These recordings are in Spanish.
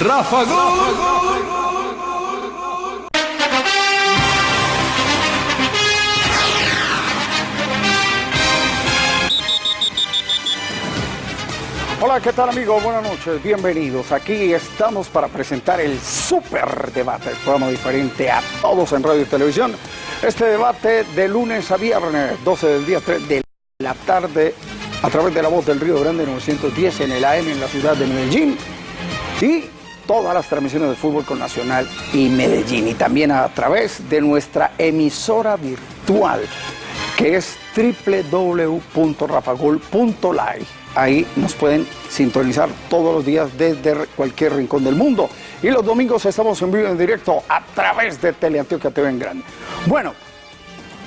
Rafa Gol. Hola, ¿qué tal amigos? Buenas noches, bienvenidos. Aquí estamos para presentar el Super Debate, el programa diferente a todos en radio y televisión. Este debate de lunes a viernes, 12 del día, 3 de la tarde, a través de la voz del Río Grande 910 en el AM en la ciudad de Medellín. Y todas las transmisiones de fútbol con Nacional y Medellín. Y también a través de nuestra emisora virtual, que es www.rafagol.live Ahí nos pueden sintonizar todos los días desde cualquier rincón del mundo. Y los domingos estamos en vivo en directo a través de Teleantioquia TV en Grande. Bueno,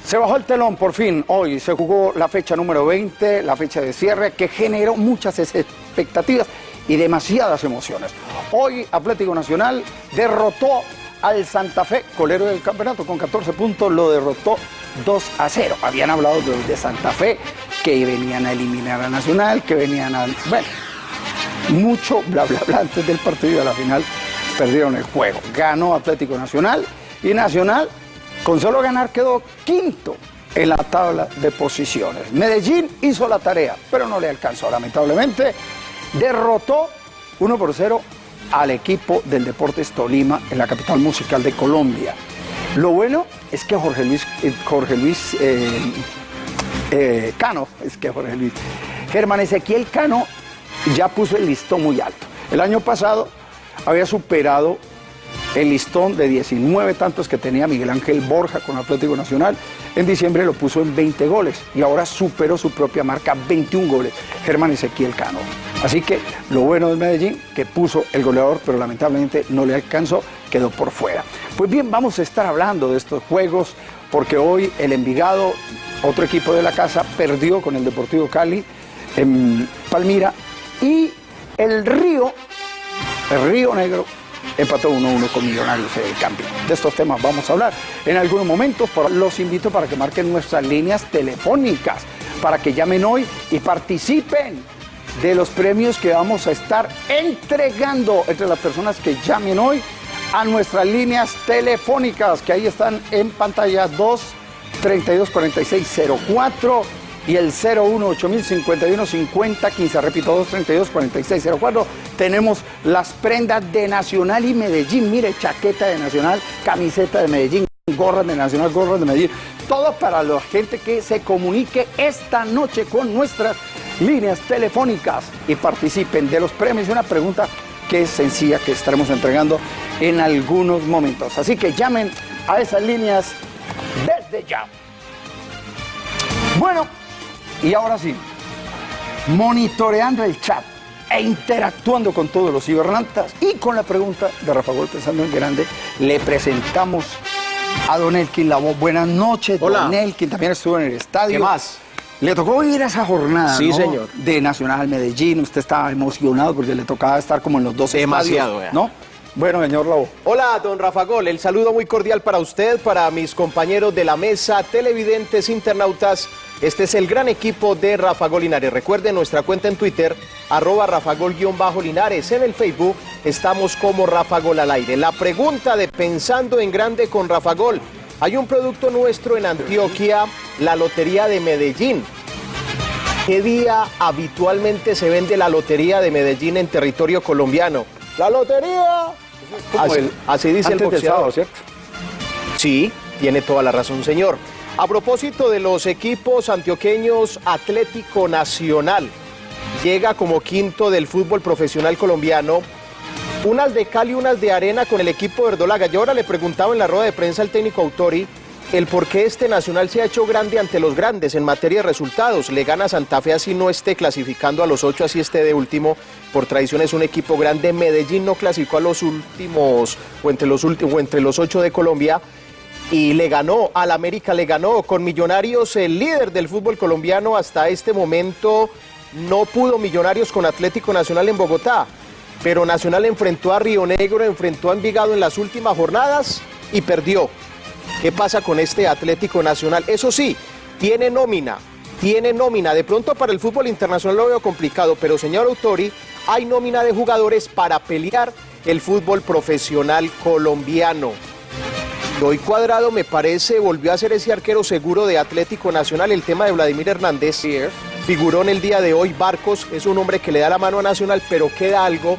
se bajó el telón por fin hoy. Se jugó la fecha número 20, la fecha de cierre, que generó muchas expectativas y demasiadas emociones. Hoy Atlético Nacional derrotó al Santa Fe, colero del campeonato, con 14 puntos, lo derrotó 2 a 0. Habían hablado de, Santa Fe, que venían a eliminar a Nacional, que venían a... Bueno, mucho bla bla bla antes del partido de la final perdieron el juego. Ganó Atlético Nacional y Nacional con solo ganar quedó quinto en la tabla de posiciones. Medellín hizo la tarea, pero no le alcanzó. Lamentablemente derrotó 1 por 0 al equipo del Deportes Tolima en la capital musical de Colombia. Lo bueno es que Jorge Luis, eh, eh, eh, Cano, es que Jorge Luis, Germán Ezequiel Cano ya puso el listón muy alto. El año pasado había superado el listón de 19 tantos que tenía Miguel Ángel Borja con Atlético Nacional. En diciembre lo puso en 20 goles y ahora superó su propia marca, 21 goles, Germán Ezequiel Cano. Así que lo bueno de Medellín, que puso el goleador, pero lamentablemente no le alcanzó, quedó por fuera. Pues bien, vamos a estar hablando de estos juegos, porque hoy el Envigado, otro equipo de la casa, perdió con el Deportivo Cali en Palmira y el Río, el Río Negro, empató 1-1 con Millonarios en el campeón. De estos temas vamos a hablar en algunos momentos, pero los invito para que marquen nuestras líneas telefónicas, para que llamen hoy y participen de los premios que vamos a estar entregando entre las personas que llamen hoy a nuestras líneas telefónicas, que ahí están en pantalla 2 32 46 04 y el 01 8051 50 15. Repito, 232 46 04. Tenemos las prendas de Nacional y Medellín. Mire, chaqueta de Nacional, camiseta de Medellín, gorras de Nacional, gorras de Medellín. Todo para la gente que se comunique esta noche con nuestras líneas telefónicas y participen de los premios. Una pregunta que es sencilla que estaremos entregando en algunos momentos. Así que llamen a esas líneas desde ya. Bueno, y ahora sí, monitoreando el chat e interactuando con todos los cibernautas y con la pregunta de Rafa Gol pensando en grande, le presentamos a Don Elkin la voz. Buenas noches, Hola. Don Elkin, también estuvo en el estadio. ¿Qué más? Le tocó ir a esa jornada Sí, ¿no? señor. de Nacional Medellín. Usted estaba emocionado porque le tocaba estar como en los dos Demasiado, estadios. ¿no? Bueno, señor Lobo. Hola, don Rafa Gol. El saludo muy cordial para usted, para mis compañeros de la mesa, televidentes, internautas. Este es el gran equipo de Rafa Gol Linares. Recuerden nuestra cuenta en Twitter, arroba Rafa Gol-Linares. En el Facebook estamos como Rafa Gol al aire. La pregunta de Pensando en Grande con Rafa Gol. Hay un producto nuestro en Antioquia, la Lotería de Medellín. ¿Qué día habitualmente se vende la Lotería de Medellín en territorio colombiano? ¡La Lotería! Así, el- así dice el sábado, boxeador. ¿cierto? Sí, tiene toda la razón, señor. A propósito de los equipos antioqueños, Atlético Nacional llega como quinto del fútbol profesional colombiano. Unas de cal y unas de arena con el equipo de Verdolaga. Yo ahora le preguntaba en la rueda de prensa al técnico Autori el por qué este Nacional se ha hecho grande ante los grandes en materia de resultados. Le gana Santa Fe así no esté clasificando a los ocho, así esté de último. Por tradición es un equipo grande. Medellín no clasificó a los últimos o entre los, últimos, o entre los ocho de Colombia y le ganó, al América le ganó, con Millonarios el líder del fútbol colombiano hasta este momento, no pudo Millonarios con Atlético Nacional en Bogotá, pero Nacional enfrentó a Río Negro, enfrentó a Envigado en las últimas jornadas y perdió. ¿Qué pasa con este Atlético Nacional? Eso sí, tiene nómina, tiene nómina. De pronto para el fútbol internacional lo veo complicado, pero señor Autori, hay nómina de jugadores para pelear el fútbol profesional colombiano. Hoy Cuadrado me parece volvió a ser ese arquero seguro de Atlético Nacional. El tema de Vladimir Hernández figuró en el día de hoy. Barcos es un hombre que le da la mano a Nacional, pero queda algo.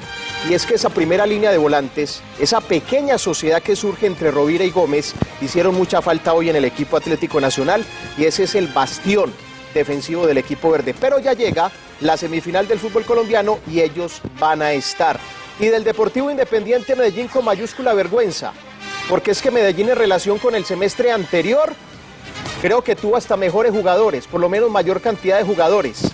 Y es que esa primera línea de volantes, esa pequeña sociedad que surge entre Rovira y Gómez, hicieron mucha falta hoy en el equipo Atlético Nacional. Y ese es el bastión defensivo del equipo verde. Pero ya llega la semifinal del fútbol colombiano y ellos van a estar. Y del Deportivo Independiente Medellín con mayúscula vergüenza porque es que Medellín en relación con el semestre anterior, creo que tuvo hasta mejores jugadores, por lo menos mayor cantidad de jugadores.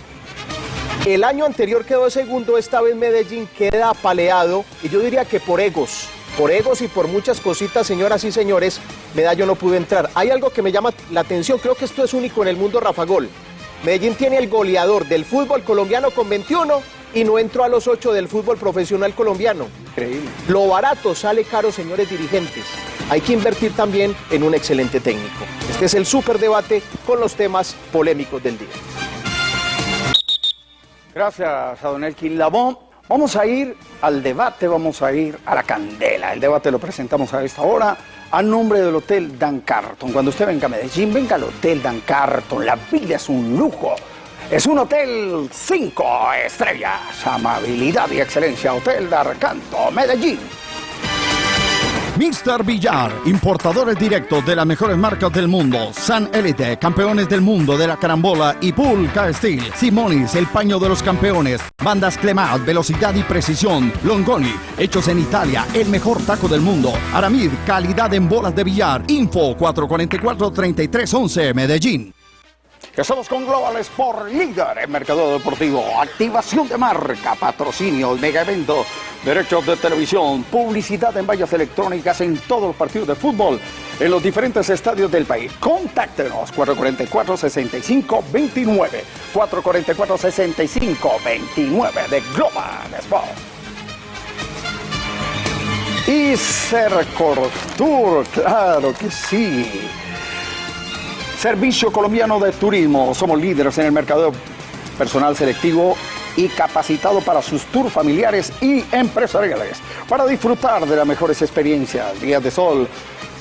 El año anterior quedó segundo, esta vez Medellín queda apaleado, y yo diría que por egos, por egos y por muchas cositas, señoras y señores, Medallo no pudo entrar. Hay algo que me llama la atención, creo que esto es único en el mundo Rafa Gol. Medellín tiene el goleador del fútbol colombiano con 21 y no entró a los 8 del fútbol profesional colombiano. Increíble. Lo barato sale caro, señores dirigentes. Hay que invertir también en un excelente técnico. Este es el superdebate con los temas polémicos del día. Gracias a don Elkin Labón. Vamos a ir al debate, vamos a ir a la candela. El debate lo presentamos a esta hora a nombre del Hotel Dan Carton. Cuando usted venga a Medellín, venga al Hotel Dan Carton. La vida es un lujo. Es un hotel cinco estrellas. Amabilidad y excelencia. Hotel Dan Carton, Medellín. Mr. Villar, importadores directos de las mejores marcas del mundo. San Elite, campeones del mundo de la carambola y Pool Steel. Simonis, el paño de los campeones. Bandas Clemat, velocidad y precisión. Longoni, hechos en Italia, el mejor taco del mundo. Aramid, calidad en bolas de billar. Info 444-3311, Medellín. Estamos con Global Sport, líder en mercado deportivo, activación de marca, patrocinio, mega evento, derechos de televisión, publicidad en vallas electrónicas en todos los partidos de fútbol en los diferentes estadios del país. Contáctenos 444-6529, 444-6529 de Global Sport. Y Cercor Tour, claro que sí. Servicio Colombiano de Turismo. Somos líderes en el mercado personal selectivo y capacitado para sus tours familiares y empresariales. Para disfrutar de las mejores experiencias, días de sol,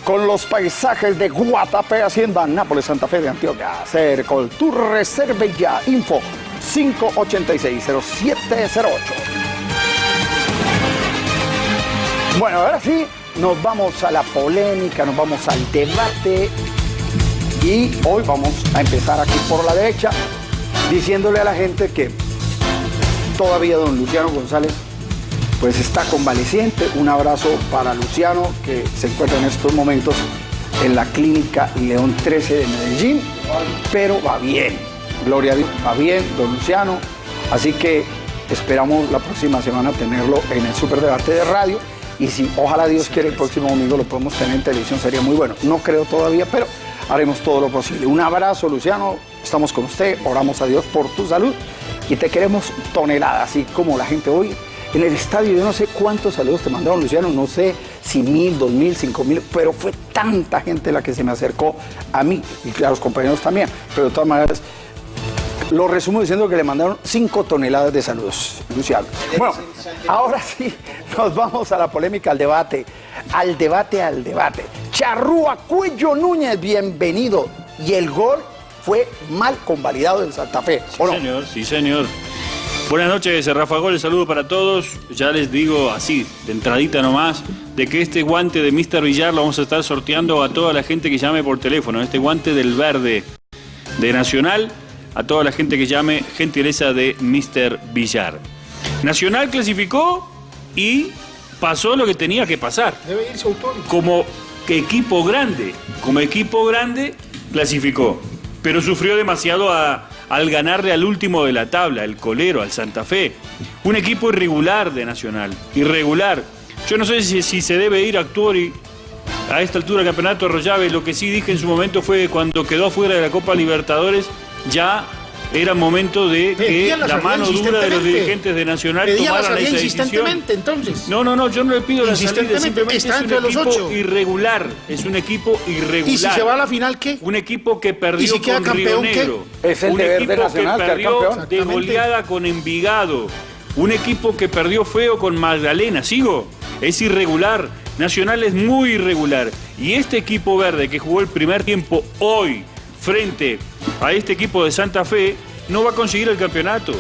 con los paisajes de Guatapé, Hacienda, Nápoles, Santa Fe de Antioquia. Cercol Tour Reserve ya. Info 586-0708. Bueno, ahora sí, nos vamos a la polémica, nos vamos al debate y hoy vamos a empezar aquí por la derecha, diciéndole a la gente que todavía don Luciano González pues está convaleciente. Un abrazo para Luciano que se encuentra en estos momentos en la clínica León 13 de Medellín, pero va bien. Gloria a Dios, va bien, don Luciano. Así que esperamos la próxima semana tenerlo en el Superdebate de Radio. Y si ojalá Dios quiere el próximo domingo lo podemos tener en televisión, sería muy bueno. No creo todavía, pero haremos todo lo posible. Un abrazo, Luciano. Estamos con usted. Oramos a Dios por tu salud y te queremos tonelada, así como la gente hoy en el estadio. Yo no sé cuántos saludos te mandaron, Luciano. No sé si mil, dos mil, cinco mil, pero fue tanta gente la que se me acercó a mí y a los compañeros también. Pero de todas maneras, lo resumo diciendo que le mandaron 5 toneladas de saludos, Luciano. Bueno, ahora sí, nos vamos a la polémica, al debate. Al debate, al debate. Charrúa Cuello Núñez, bienvenido. Y el gol fue mal convalidado en Santa Fe. Sí, señor, sí, señor. Buenas noches, Rafa Gol, saludo para todos. Ya les digo así, de entradita nomás, de que este guante de Mr. Villar lo vamos a estar sorteando a toda la gente que llame por teléfono. Este guante del verde de Nacional a toda la gente que llame, gentileza de Mr. Villar. Nacional clasificó y pasó lo que tenía que pasar. Debe irse autónomo. Como equipo grande, como equipo grande, clasificó. Pero sufrió demasiado a, al ganarle al último de la tabla, el colero, al Santa Fe. Un equipo irregular de Nacional, irregular. Yo no sé si, si se debe ir a Actuori a esta altura del campeonato Rollave. Lo que sí dije en su momento fue que cuando quedó fuera de la Copa Libertadores ya era momento de que la mano dura de los dirigentes de Nacional tomaran esa decisión. entonces. No, no, no, yo no le pido la salida, Insistentemente, simplemente está es un entre los equipo ocho. irregular, es un equipo irregular. ¿Y si se va a la final qué? Un equipo que perdió ¿Y si queda con campeón, Río qué? Negro. Es el un deber de equipo Nacional que perdió de goleada con Envigado. Un equipo que perdió feo con Magdalena. ¿Sigo? es irregular. Nacional es muy irregular. Y este equipo verde que jugó el primer tiempo hoy frente a este equipo de Santa Fe no va a conseguir el campeonato.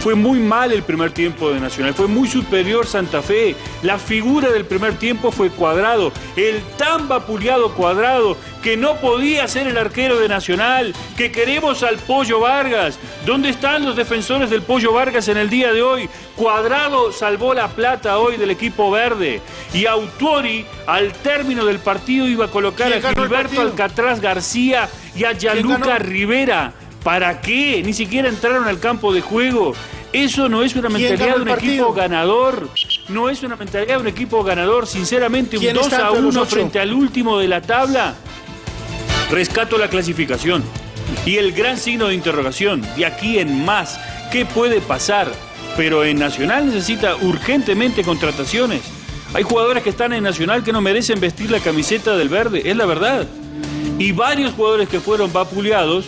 Fue muy mal el primer tiempo de Nacional, fue muy superior Santa Fe. La figura del primer tiempo fue Cuadrado, el tan vapuleado Cuadrado que no podía ser el arquero de Nacional, que queremos al Pollo Vargas. ¿Dónde están los defensores del Pollo Vargas en el día de hoy? Cuadrado salvó la plata hoy del equipo verde y Autori al término del partido iba a colocar a Gilberto Alcatraz García y a Yaluca Rivera. ¿Para qué? Ni siquiera entraron al campo de juego. Eso no es una mentalidad de un equipo ganador. No es una mentalidad de un equipo ganador. Sinceramente, un 2 a 1 frente al último de la tabla. Rescato la clasificación. Y el gran signo de interrogación, de aquí en más, ¿qué puede pasar? Pero en Nacional necesita urgentemente contrataciones. Hay jugadores que están en Nacional que no merecen vestir la camiseta del verde, es la verdad. Y varios jugadores que fueron vapuleados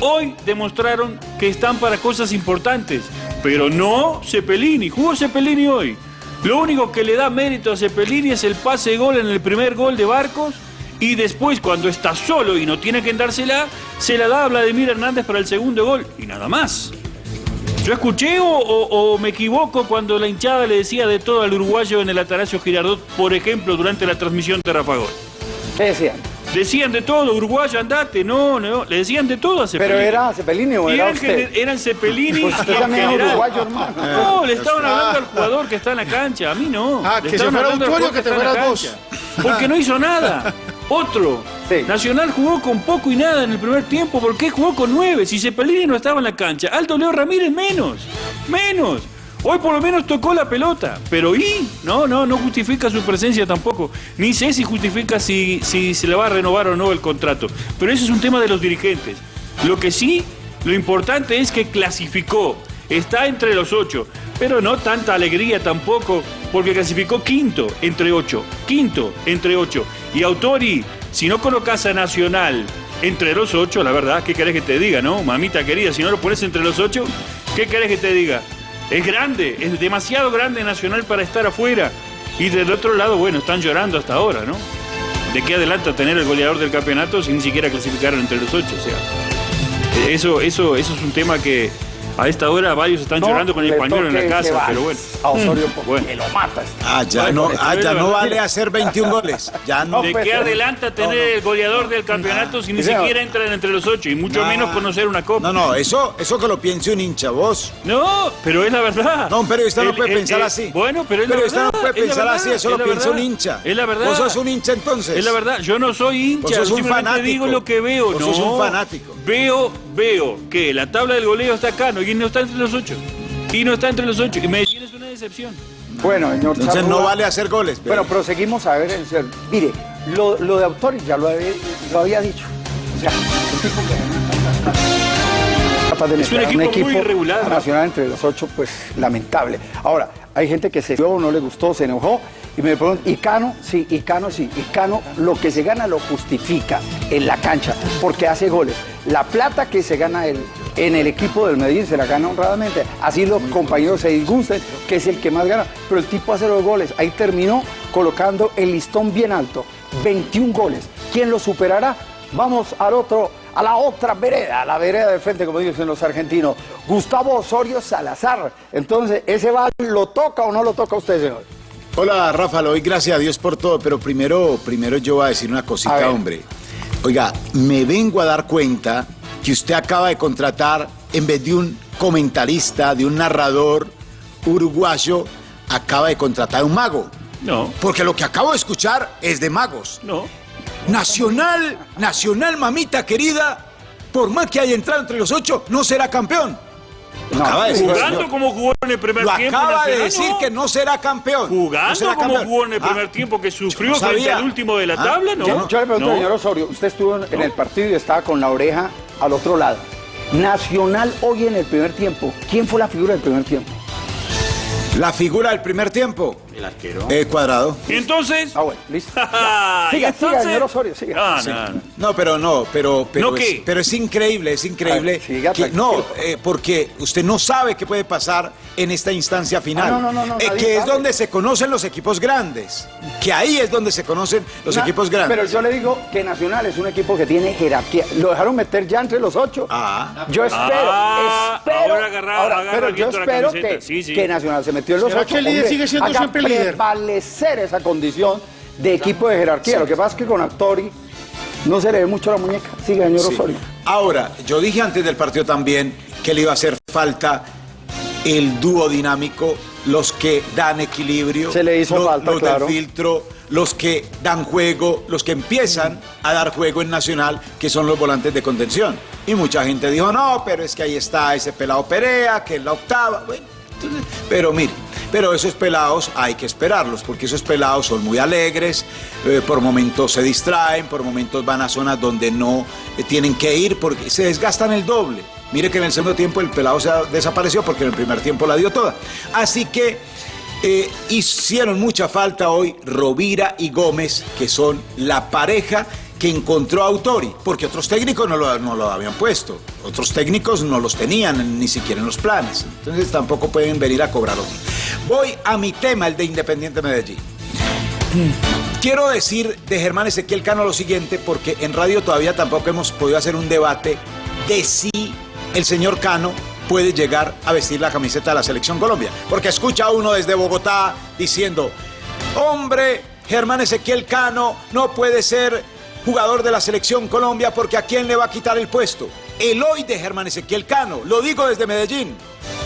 hoy demostraron que están para cosas importantes. Pero no Cepelini, jugó Cepelini hoy. Lo único que le da mérito a Cepelini es el pase de gol en el primer gol de Barcos y después cuando está solo y no tiene que dársela, se la da a Vladimir Hernández para el segundo gol y nada más. ¿Yo escuché o, me equivoco cuando la hinchada le decía de todo al uruguayo en el Atanasio Girardot, por ejemplo, durante la transmisión de Rafa Gol? ¿Qué decían? Decían de todo, uruguayo, andate, no, no, le decían de todo a Cepelini. Pero era Cepelini o era usted? Eran Cepelini pues usted también uruguayo, hermano. No, le estaban hablando al jugador que está en la cancha, a mí no. Ah, le que se fuera un que, que te fuera vos. Porque no hizo nada. Otro. Nacional jugó con poco y nada en el primer tiempo. ¿Por qué jugó con nueve? Si Cepelini no estaba en la cancha. Aldo Leo Ramírez menos. Menos. Hoy por lo menos tocó la pelota, pero ¿y? No, no, no justifica su presencia tampoco. Ni sé si justifica si, si se le va a renovar o no el contrato. Pero eso es un tema de los dirigentes. Lo que sí, lo importante es que clasificó. Está entre los ocho, pero no tanta alegría tampoco, porque clasificó quinto entre ocho. Quinto entre ocho. Y Autori, si no colocas a Nacional entre los ocho, la verdad, ¿qué querés que te diga, no? Mamita querida, si no lo pones entre los ocho, ¿qué querés que te diga? Es grande, es demasiado grande Nacional para estar afuera. Y del otro lado, bueno, están llorando hasta ahora, ¿no? ¿De qué adelanta tener el goleador del campeonato si ni siquiera clasificaron entre los ocho? O sea, eso, eso, eso es un tema que, a esta hora varios están llorando con el español en la casa, pero bueno. A Osorio mm, porque lo mata. Ah, ya no, ah, ya no vale hacer 21 goles. Ya no. ¿De qué adelanta tener el goleador del campeonato si ni siquiera entran entre los ocho y mucho menos conocer una copa? No, no, eso, eso que lo piense un hincha, vos. No, pero es la verdad. No, un periodista no puede pensar así. Bueno, pero es la verdad. no puede pensar así, eso lo piensa un hincha. Es la verdad. Vos sos un hincha entonces. Es la verdad, yo no soy hincha, vos sos un fanático. digo lo que veo. Vos no, sos un fanático. Veo, veo que la tabla del goleo está acá, no, y no está entre los ocho. Y no está entre los ocho. Y Medellín es una decepción. Bueno, señor Entonces no vale hacer goles. Bueno, proseguimos a ver. Mire, lo, de Autori ya lo había, lo había dicho. O sea, de es un equipo, un equipo, muy irregular. Nacional entre los ocho, pues lamentable. Ahora, hay gente que se dio, no le gustó, se enojó. Y me preguntan, ¿y Cano? Sí, y Cano sí. Y Cano lo que se gana lo justifica en la cancha, porque hace goles. La plata que se gana él en el equipo del Medellín se la gana honradamente. Así los compañeros se disgusten, que es el que más gana. Pero el tipo hace los goles. Ahí terminó colocando el listón bien alto. 21 goles. ¿Quién lo superará? Vamos al otro, a la otra vereda, a la vereda de frente, como dicen los argentinos. Gustavo Osorio Salazar. Entonces, ¿ese bal lo toca o no lo toca usted, señor? Hola, Rafa, lo doy gracias a Dios por todo, pero primero, primero yo voy a decir una cosita, hombre. Oiga, me vengo a dar cuenta que usted acaba de contratar, en vez de un comentarista, de un narrador uruguayo, acaba de contratar a un mago. No. Porque lo que acabo de escuchar es de magos. No. Nacional, Nacional, mamita querida, por más que haya entrado entre los ocho, no será campeón. Jugando como jugó en el primer tiempo. Acaba de decir que no será campeón. Jugando como jugó en el primer ah, tiempo, que sufrió frente al último de la ah, tabla, ¿no? Yo, le pregunto, señor Osorio, usted estuvo en el partido y estaba con la oreja al otro lado. Nacional hoy en el primer tiempo, ¿quién fue la figura del primer tiempo? La figura del primer tiempo. El arquero. Eh, cuadrado. ¿Y entonces? Ah, bueno, listo. ¿Y siga, siga, entonces? señor Osorio, siga. Ah, Sí. no, no. No, pero no, pero, pero, ¿No es, qué? pero es increíble, es increíble. Ver, siga, que- no, eh, porque usted no sabe qué puede pasar en esta instancia final. Ah, no, no, no, Eh, que es sabe. donde se conocen los equipos grandes. Que ahí es donde se conocen los Na- equipos grandes. Pero yo le digo que Nacional es un equipo que tiene jerarquía. Lo dejaron meter ya entre los ocho. Ah. Yo espero, Ah, espero. ahora agarra- agarra pero yo espero que, Sí, sí. que Nacional se metió en los ¿Será ocho. que el líder sigue siendo siempre? Prevalecer esa condición de equipo de jerarquía. Lo que pasa es que con Actori no se le ve mucho la muñeca. Sigue, señor Sí. Osorio. Ahora, yo dije antes del partido también que le iba a hacer falta el dúo dinámico, los que dan equilibrio, Se le hizo lo- falta, los claro. del filtro, los que dan juego, los que empiezan a dar juego en Nacional, que son los volantes de contención. Y mucha gente dijo, no, pero es que ahí está ese pelado Perea, que es la octava. Bueno, pero mire, pero esos pelados hay que esperarlos, porque esos pelados son muy alegres, eh, por momentos se distraen, por momentos van a zonas donde no eh, tienen que ir, porque se desgastan el doble. Mire que en el segundo tiempo el pelado se desapareció porque en el primer tiempo la dio toda. Así que eh, hicieron mucha falta hoy Rovira y Gómez, que son la pareja que encontró a Autori, porque otros técnicos no lo, no lo habían puesto, otros técnicos no los tenían ni siquiera en los planes, entonces tampoco pueden venir a cobrar otros. Voy a mi tema, el de Independiente Medellín. Quiero decir de Germán Ezequiel Cano lo siguiente, porque en radio todavía tampoco hemos podido hacer un debate de si el señor Cano puede llegar a vestir la camiseta de la Selección Colombia. Porque escucha a uno desde Bogotá diciendo, hombre, Germán Ezequiel Cano no puede ser jugador de la Selección Colombia porque a quién le va a quitar el puesto. El hoy de Germán Ezequiel Cano, lo digo desde Medellín.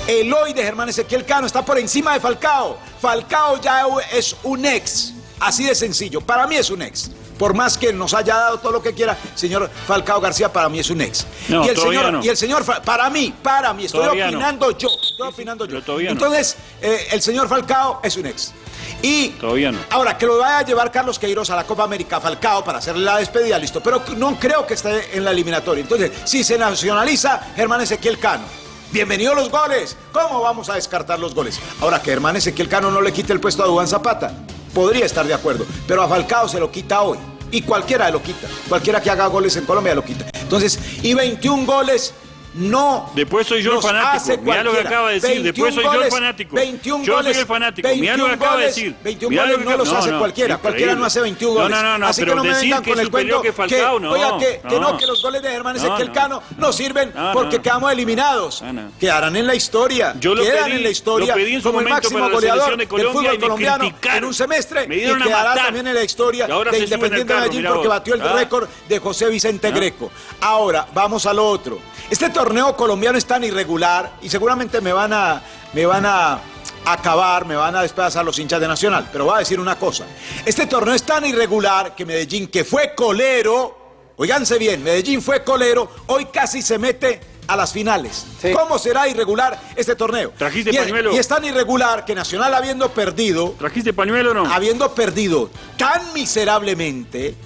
El hoy de Germán Ezequiel Cano está por encima de Falcao. Falcao ya es un ex. Así de sencillo. Para mí es un ex. Por más que nos haya dado todo lo que quiera, señor Falcao García, para mí es un ex. No, y el señor, no. y el señor, para mí, para mí, estoy Todavía no. opinando yo, estoy opinando yo. Entonces, eh, el señor Falcao es un ex. Y Todavía no. ahora que lo vaya a llevar Carlos Queiroz a la Copa América Falcao para hacerle la despedida, listo. Pero no creo que esté en la eliminatoria. Entonces, si se nacionaliza, Germán Ezequiel Cano. Bienvenidos los goles. ¿Cómo vamos a descartar los goles? Ahora que Germán Ezequiel Cano no le quite el puesto a Dubán Zapata, podría estar de acuerdo. Pero a Falcao se lo quita hoy. Y cualquiera lo quita. Cualquiera que haga goles en Colombia lo quita. Entonces, y 21 goles no. Después soy yo el fanático. Mirá lo que acaba de decir. 21 Después soy yo el fanático. 21 Yo soy goles, el fanático. Mirá lo que 21 acaba de decir. 21 Mirá lo goles que- no los hace cualquiera. Cualquiera no hace 21 No, goles. no, no, no, Así que no me vengan que con es el cuento que Falcao, no, oiga, que, que no, que los goles de Germán Ezequiel no. Cano no sirven porque quedamos eliminados. Quedarán en la historia. Yo lo Quedan en la historia como el máximo goleador del fútbol colombiano en un semestre Me y quedará también en la historia de Independiente Medellín porque batió el Ah. récord de José Vicente Ah. Greco. Ahora, vamos a lo otro. Este torneo colombiano es tan irregular y seguramente me van a, me van a acabar, me van a despedazar los hinchas de Nacional. Pero voy a decir una cosa. Este torneo es tan irregular que Medellín, que fue colero, oiganse bien, Medellín fue colero, hoy casi se mete a las finales. Sí. ¿Cómo será irregular este torneo? ¿Trajiste y, es- pañuelo? y es tan irregular que Nacional habiendo perdido, ¿Trajiste pañuelo o no? habiendo perdido tan miserablemente,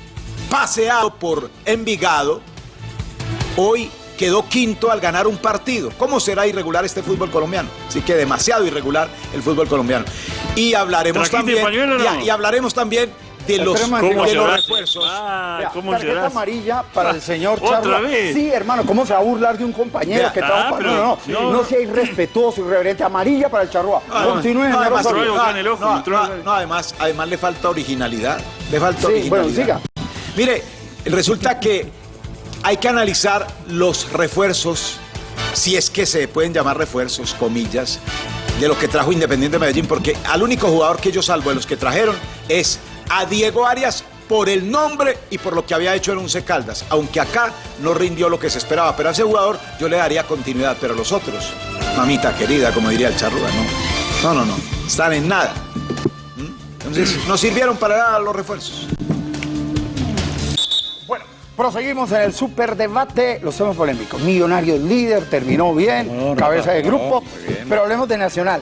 paseado por Envigado, hoy quedó quinto al ganar un partido. ¿Cómo será irregular este fútbol colombiano? Así que demasiado irregular el fútbol colombiano. Y hablaremos ¿Trajiste también pañuelo o no? y, y hablaremos también de los, de ¿Cómo los refuerzos. Ah, Vea, ¿cómo tarjeta amarilla para el señor ¿Otra Charla. vez? Sí, hermano, ¿cómo se va a burlar de un compañero Vea, que ah, trabaja? pero- No, no, sí. no, no sea irrespetuoso, irreverente. Amarilla para el Charrúa. No, Continúe, no, además, no, además, además le falta originalidad. Le falta Sí, originalidad. bueno, siga. Mire, resulta que hay que analizar los refuerzos, si es que se pueden llamar refuerzos, comillas, de lo que trajo Independiente Medellín, porque al único jugador que yo salvo de los que trajeron es a Diego Arias por el nombre y por lo que había hecho en Once Caldas, aunque acá no rindió lo que se esperaba, pero a ese jugador yo le daría continuidad, pero los otros, mamita querida, como diría el charrúa, no, no, no, no, están en nada. ¿Mm? Entonces, no sirvieron para nada los refuerzos. Proseguimos en el superdebate, los temas polémicos. Millonarios líder, terminó bien, cabeza de grupo, pero hablemos de Nacional.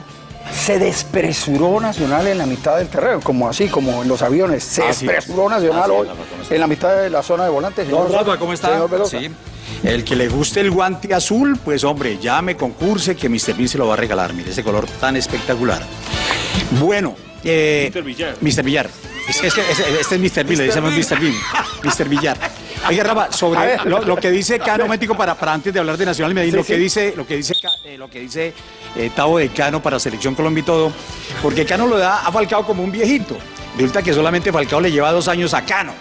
Se despresuró Nacional en la mitad del terreno, como así, como en los aviones. Se Así es. despresuró Nacional es, hoy en la mitad de la zona de volantes. Don señor- Rafa, ¿cómo está? Señor. Sí. El que le guste el guante azul, pues hombre, llame, concurse, que Mr. Bean se lo va a regalar. Mire ese color tan espectacular. Bueno, eh, Mr. Villar. Mr. Villar. Es es este es Mr. Bill, le decimos Mr. Bill. Mr. Villar. Oiga, Rafa, sobre lo, lo que dice Cano, Mético, para, para antes de hablar de Nacional y Medellín, Sí, lo que sí. dice, lo que dice, eh, lo que dice eh, Tavo de Cano para Selección Colombia y todo, porque Cano lo da a Falcao como un viejito. Resulta que solamente Falcao le lleva dos años a Cano.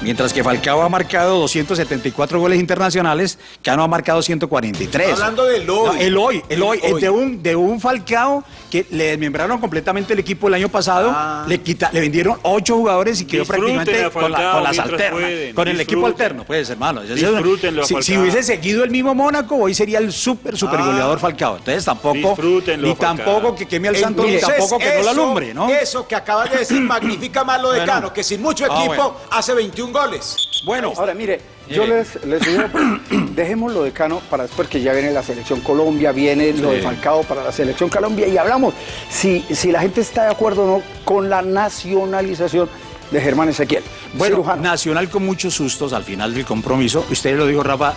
Mientras que Falcao ha marcado 274 goles internacionales, Cano ha marcado 143. Está hablando del hoy. No, el hoy, el hoy, El es hoy. de un, de un Falcao que le desmembraron completamente el equipo el año pasado, Ah. le, quita, le vendieron ocho jugadores y quedó Disfruten prácticamente con, la- Falcao con las alternas, pueden, con el equipo alterno, pues hermano. Disfrútenlo si, si hubiese seguido el mismo Mónaco, hoy sería el súper, super Ah. goleador Falcao. Entonces tampoco, Disfrútenlo ni tampoco que queme al santo, ni tampoco que no la eso- alumbre, ¿no? Eso que acabas de decir magnifica más lo de Bueno. Cano, que sin mucho Ah, equipo bueno. hace 21 goles. Bueno, Ahora, mire, yo les, les sugiero, dejemos lo de Cano para después que ya viene la selección Colombia, viene lo de. Falcao para la selección Colombia y hablamos si, si la gente está de acuerdo o no con la nacionalización de Germán Ezequiel. Bueno, Cirujano. Nacional con muchos sustos al final del compromiso. Usted lo dijo, Rafa.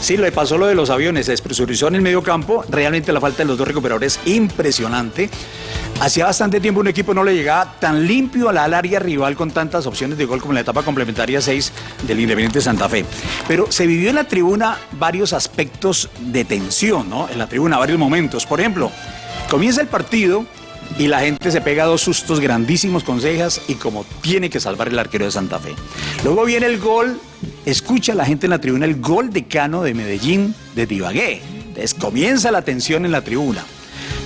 Sí, le pasó lo de los aviones, se despresurizó en el medio campo. Realmente la falta de los dos recuperadores es impresionante. Hacía bastante tiempo un equipo no le llegaba tan limpio a la al área rival con tantas opciones de gol como en la etapa complementaria 6 del Independiente Santa Fe. Pero se vivió en la tribuna varios aspectos de tensión, ¿no? En la tribuna, varios momentos. Por ejemplo, comienza el partido y la gente se pega dos sustos grandísimos con cejas y como tiene que salvar el arquero de Santa Fe. Luego viene el gol, escucha la gente en la tribuna el gol de Cano de Medellín de Tibagué. Entonces comienza la tensión en la tribuna.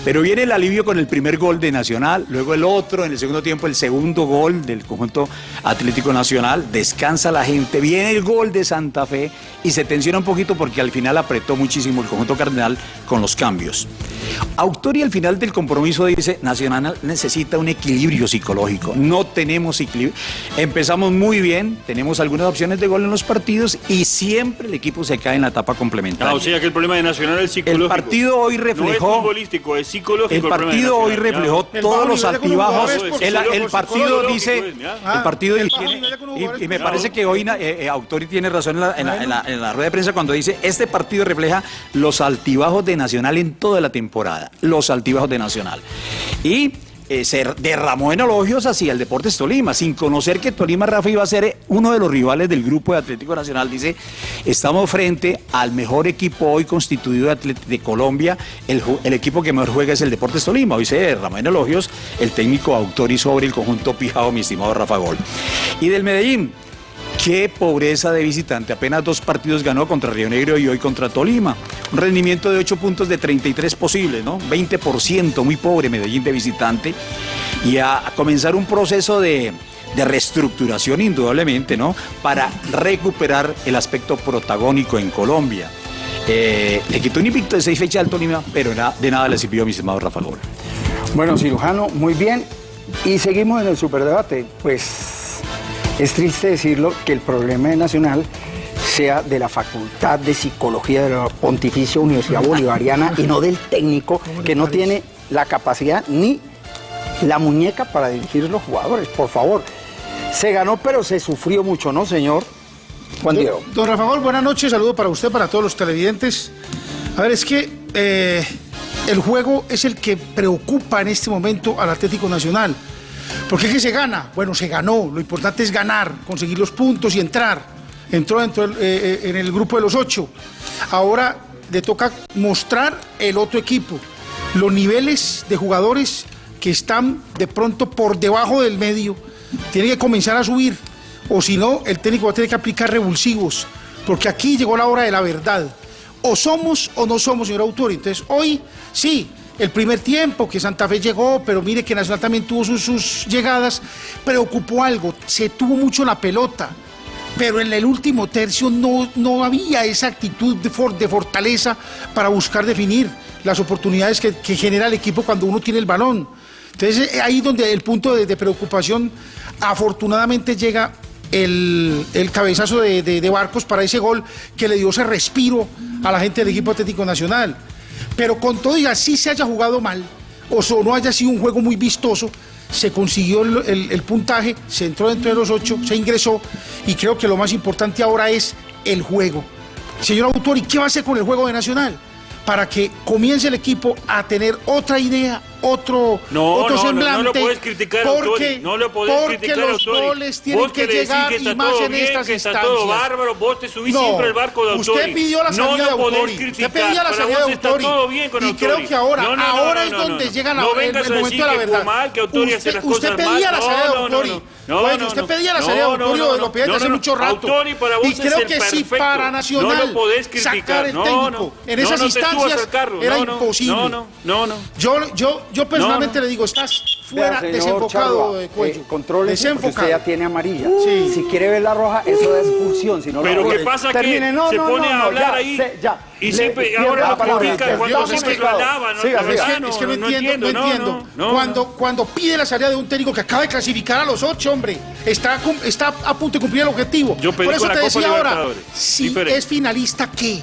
Pero viene el alivio con el primer gol de Nacional, luego el otro, en el segundo tiempo el segundo gol del conjunto Atlético Nacional, descansa la gente, viene el gol de Santa Fe y se tensiona un poquito porque al final apretó muchísimo el conjunto Cardenal con los cambios. Autori al final del compromiso dice, Nacional necesita un equilibrio psicológico, no tenemos equilibrio. Empezamos muy bien, tenemos algunas opciones de gol en los partidos y siempre el equipo se cae en la etapa complementaria. Ah, o sea que el problema de Nacional es psicológico. El partido hoy reflejó- No es futbolístico, es psicológico. El partido hoy reflejó ya. todos los altibajos. El, partido psicológico, dice, el partido y, me parece que hoy eh, eh, Autori tiene razón en la, en la- en la- en la rueda de prensa cuando dice este partido refleja los altibajos de Nacional en toda la temporada, los altibajos de Nacional. Y eh, se derramó en elogios hacia el Deportes Tolima, sin conocer que Tolima Rafa iba a ser eh, uno de los rivales del grupo de Atlético Nacional. Dice, estamos frente al mejor equipo hoy constituido de, de Colombia, el, el equipo que mejor juega es el Deportes Tolima. Hoy se derramó en elogios el técnico Autori sobre el conjunto Pijao, mi estimado Rafa Gol. Y del Medellín. Qué pobreza de visitante. Apenas dos partidos ganó contra Río Negro y hoy contra Tolima. Un rendimiento de 8 puntos de 33 posibles, ¿no? 20%, muy pobre Medellín de visitante. Y a comenzar un proceso de, de reestructuración, indudablemente, ¿no? Para recuperar el aspecto protagónico en Colombia. Eh, le quitó un invicto de seis fechas al Tolima, pero de nada le sirvió a mi estimado Rafa Gol. Bueno, cirujano, muy bien. Y seguimos en el superdebate. Pues es triste decirlo que el problema de Nacional sea de la Facultad de Psicología de la Pontificia Universidad Bolivariana y no del técnico que no tiene la capacidad ni la muñeca para dirigir los jugadores. Por favor, se ganó, pero se sufrió mucho, ¿no, señor? Juan Diego. Don Rafa Gol, buenas noches, saludo para usted, para todos los televidentes. A ver, es que eh, el juego es el que preocupa en este momento al Atlético Nacional. ¿Por qué es que se gana? Bueno, se ganó, lo importante es ganar, conseguir los puntos y entrar. Entró eh, eh, en el grupo de los ocho. Ahora le toca mostrar el otro equipo, los niveles de jugadores que están de pronto por debajo del medio, tiene que comenzar a subir o si no, el técnico va a tener que aplicar revulsivos, porque aquí llegó la hora de la verdad. O somos o no somos, señor autor. Entonces, hoy sí, el primer tiempo que Santa Fe llegó, pero mire que Nacional también tuvo sus, sus llegadas, preocupó algo, se tuvo mucho la pelota. Pero en el último tercio no, no había esa actitud de, for- de fortaleza para buscar definir las oportunidades que, genera el equipo cuando uno tiene el balón. Entonces eh, ahí donde el punto de, preocupación afortunadamente llega el, cabezazo de- de Barcos para ese gol que le dio ese respiro a la gente del equipo Atlético Nacional. Pero con todo y así se haya jugado mal, o no haya sido un juego muy vistoso, se consiguió el, el- puntaje, se entró dentro de los ocho, se ingresó, y creo que lo más importante ahora es el juego. Señor autor, ¿y qué va a hacer con el juego de Nacional? Para que comience el equipo a tener otra idea, otro, No, otro no, no, semblante. no lo puedes criticar porque, no lo podés porque criticar los goles tienen Vos que llegar que está y más todo en bien, estas que está instancias. todo bárbaro, vos te subís No, siempre al barco de Autori. Usted pidió la salida no de Autori. criticar. Usted pedía la salida de Autori. todo bien con y Autori. creo que ahora, No, no, no, ahora no, es no, donde no. llega la, No el, momento de la verdad. Pumal, que Autori hace usted, las usted cosas pedía mal. la salida de No, no, Autori. no, no, Bueno, no, usted no. pedía la No, salida de no, Autori no, o no. pedía No, hace no, no. mucho rato. Y creo que perfecto. para Nacional No sacar el No, técnico no. en No, esas no instancias era No, no. imposible. No, no, no, no. Yo, yo, personalmente No, no. le digo, estás fuera, Vea, desenfocado de cuello. eh, porque desenfocado. usted ya tiene amarilla. Sí. Si quiere ver la roja, eso es expulsión. Si no Pero ¿qué pasa Termine. que No, se no, pone no, a hablar ya, ahí se- ya. y Le- siempre ahora la lo critica cuando es siempre que- lo alaba, ¿no? siga, La siga. Es que, es que no, no entiendo, no entiendo. no, cuando, no. cuando pide la salida de un técnico que acaba de clasificar a los ocho, hombre, está, está a punto de cumplir el objetivo. Por eso te decía ahora, si es finalista, ¿qué?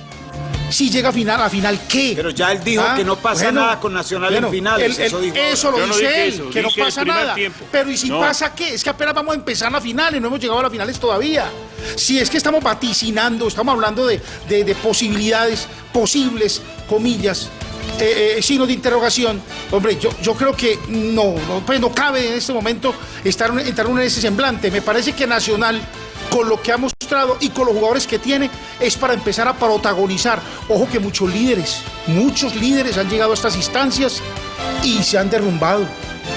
Si llega a final, a final, ¿qué? Pero ya él dijo Ah, que no pasa bueno, nada con Nacional en finales, eso dijo eso ahora. lo Yo dice él, eso, que no pasa nada. tiempo. Pero ¿y si No. pasa qué? Es que apenas vamos a empezar la final y no hemos llegado a las finales todavía. Si es que estamos vaticinando, estamos hablando de, de- de posibilidades, posibles, comillas, eh, eh, signos de interrogación. Hombre, yo, yo creo que no, no, pues no cabe en este momento estar, entrar uno en ese semblante. Me parece que Nacional, con lo que ha mostrado y con los jugadores que tiene, es para empezar a protagonizar. Ojo que muchos líderes, muchos líderes han llegado a estas instancias y se han derrumbado.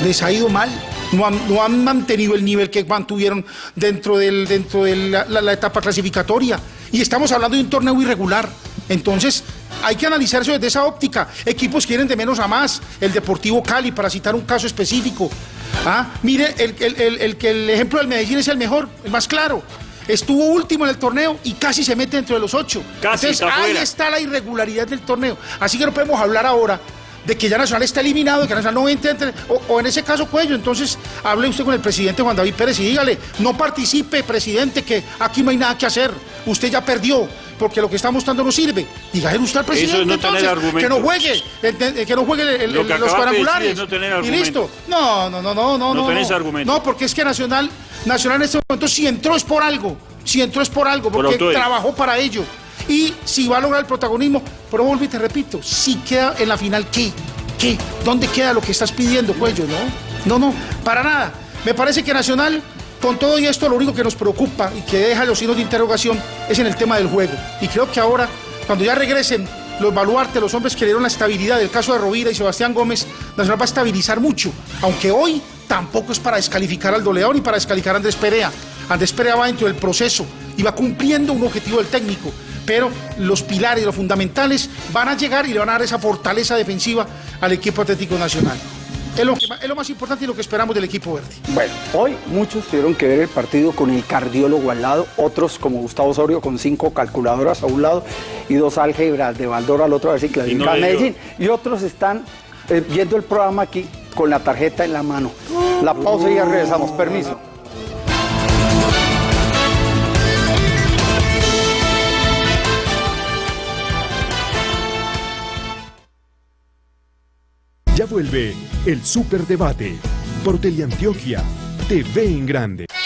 Les ha ido mal. No han, no han mantenido el nivel que mantuvieron dentro, dentro de la- la etapa clasificatoria. Y estamos hablando de un torneo irregular. Entonces, hay que analizar eso desde esa óptica. Equipos quieren de menos a más. El Deportivo Cali, para citar un caso específico. Ah, mire, el, el- el- el que el ejemplo del Medellín es el mejor, el más claro. Estuvo último en el torneo y casi se mete dentro de los ocho. Casi Entonces, está ahí fuera. está la irregularidad del torneo. Así que no podemos hablar ahora de que ya Nacional está eliminado, de que Nacional no entra, entre- o, o en ese caso Cuello. Entonces, hable usted con el presidente Juan David Pérez y dígale, no participe, presidente, que aquí no hay nada que hacer. Usted ya perdió, porque lo que está mostrando no sirve. Dígale usted al presidente Eso es no tener entonces, que no juegue, que no juegue el- el- Lo que el- los acabaste de decir cuadrangulares. es no tener y listo. No, no, no, no, no. No no tenés no. argumento. No, porque es que Nacional, Nacional en este momento si entró es por algo. Si entró es por algo, Por porque trabajó para ello. Y si va a lograr el protagonismo, pero vuelvo y te repito, si queda en la final, ¿qué? ¿Qué? ¿Dónde queda lo que estás pidiendo, Cuello? No, no, no, para nada. Me parece que Nacional, con todo y esto, lo único que nos preocupa y que deja los signos de interrogación es en el tema del juego. Y creo que ahora, cuando ya regresen los baluartes, los hombres que dieron la estabilidad, del caso de Rovira y Sebastián Gómez, Nacional va a estabilizar mucho. Aunque hoy tampoco es para descalificar al doleador ni para descalificar a Andrés Perea. Andrés Perea va dentro del proceso y va cumpliendo un objetivo del técnico. Pero los pilares, los fundamentales, van a llegar y le van a dar esa fortaleza defensiva al equipo Atlético Nacional. Es lo, más importante y lo que esperamos del equipo verde. Bueno, hoy muchos tuvieron que ver el partido con el cardiólogo al lado, otros como Gustavo Osorio con cinco calculadoras a un lado y dos álgebras de Baldor al otro a ver si dio. Medellín. Y otros están eh, viendo el programa aquí con la tarjeta en la mano. La pausa y ya regresamos. Permiso. Vuelve el Superdebate por Teleantioquia TV en Grande.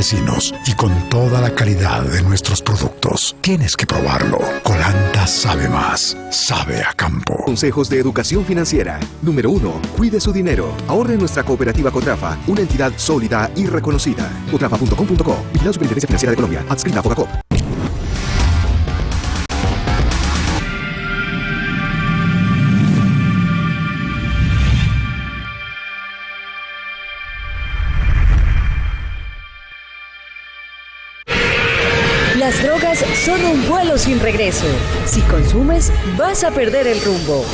Y con toda la calidad de nuestros productos. Tienes que probarlo. Colanta sabe más, sabe a campo. Consejos de educación financiera. Número 1. Cuide su dinero. Ahorre en nuestra cooperativa Cotrafa, una entidad sólida y reconocida. Cotrafa.com.co. Vigilado Superintendencia Financiera de Colombia. Adscrita a Fogacop. Sin regreso. Si consumes, vas a perder el rumbo.